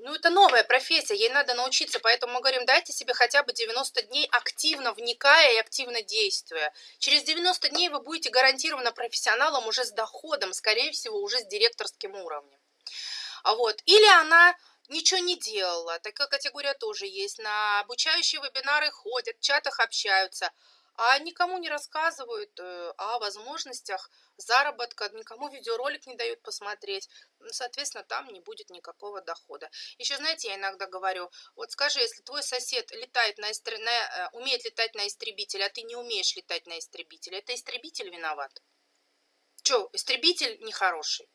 ну, это новая профессия, ей надо научиться, поэтому мы говорим, дайте себе хотя бы 90 дней активно вникая и активно действуя. Через 90 дней вы будете гарантированно профессионалом уже с доходом, скорее всего, уже с директорским уровнем. А вот. Или она ничего не делала, такая категория тоже есть, на обучающие вебинары ходят, в чатах общаются, а никому не рассказывают э, о возможностях заработка, никому видеоролик не дают посмотреть, ну, соответственно, там не будет никакого дохода. Еще, знаете, я иногда говорю, вот скажи, если твой сосед летает на, истр... на... Э, умеет летать на истребителе, а ты не умеешь летать на истребителе, это истребитель виноват? Че, истребитель нехороший?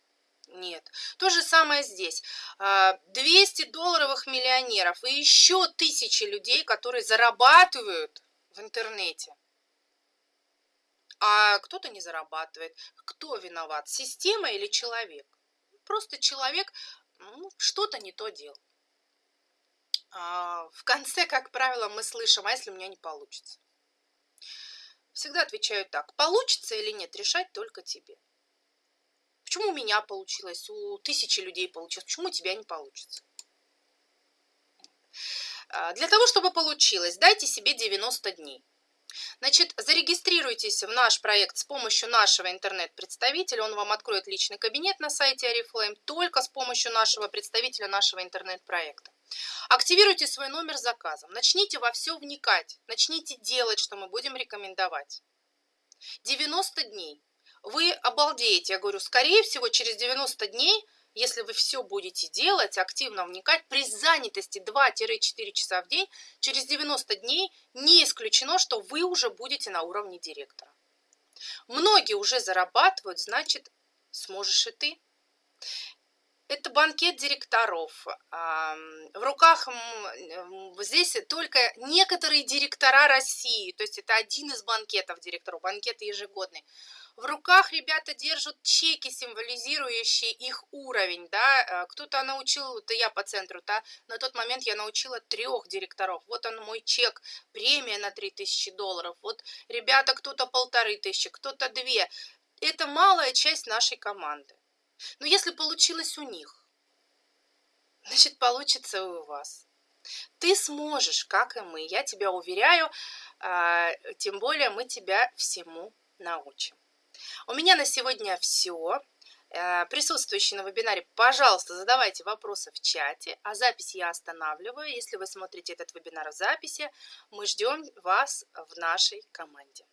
Нет. То же самое здесь. 200 а, долларовых миллионеров и еще тысячи людей, которые зарабатывают в интернете а кто-то не зарабатывает. Кто виноват, система или человек? Просто человек ну, что-то не то делал. А в конце, как правило, мы слышим, а если у меня не получится? всегда отвечаю так. Получится или нет, решать только тебе. Почему у меня получилось, у тысячи людей получилось, почему у тебя не получится? А, для того, чтобы получилось, дайте себе 90 дней. Значит, зарегистрируйтесь в наш проект с помощью нашего интернет-представителя. Он вам откроет личный кабинет на сайте Oriflame только с помощью нашего представителя нашего интернет-проекта. Активируйте свой номер заказом. Начните во все вникать. Начните делать, что мы будем рекомендовать. 90 дней. Вы обалдеете. Я говорю, скорее всего, через 90 дней – если вы все будете делать, активно вникать, при занятости 2-4 часа в день, через 90 дней не исключено, что вы уже будете на уровне директора. Многие уже зарабатывают, значит, сможешь и ты. Это банкет директоров. В руках здесь только некоторые директора России, то есть это один из банкетов директоров, банкет ежегодный. В руках ребята держат чеки, символизирующие их уровень, да, э, кто-то научил, это я по центру, да, на тот момент я научила трех директоров, вот он мой чек, премия на 3000 долларов, вот ребята кто-то полторы тысячи, кто-то две, это малая часть нашей команды. Но если получилось у них, значит получится и у вас. Ты сможешь, как и мы, я тебя уверяю, а, тем более мы тебя всему научим. У меня на сегодня все. Э, присутствующие на вебинаре, пожалуйста, задавайте вопросы в чате, а запись я останавливаю. Если вы смотрите этот вебинар в записи, мы ждем вас в нашей команде.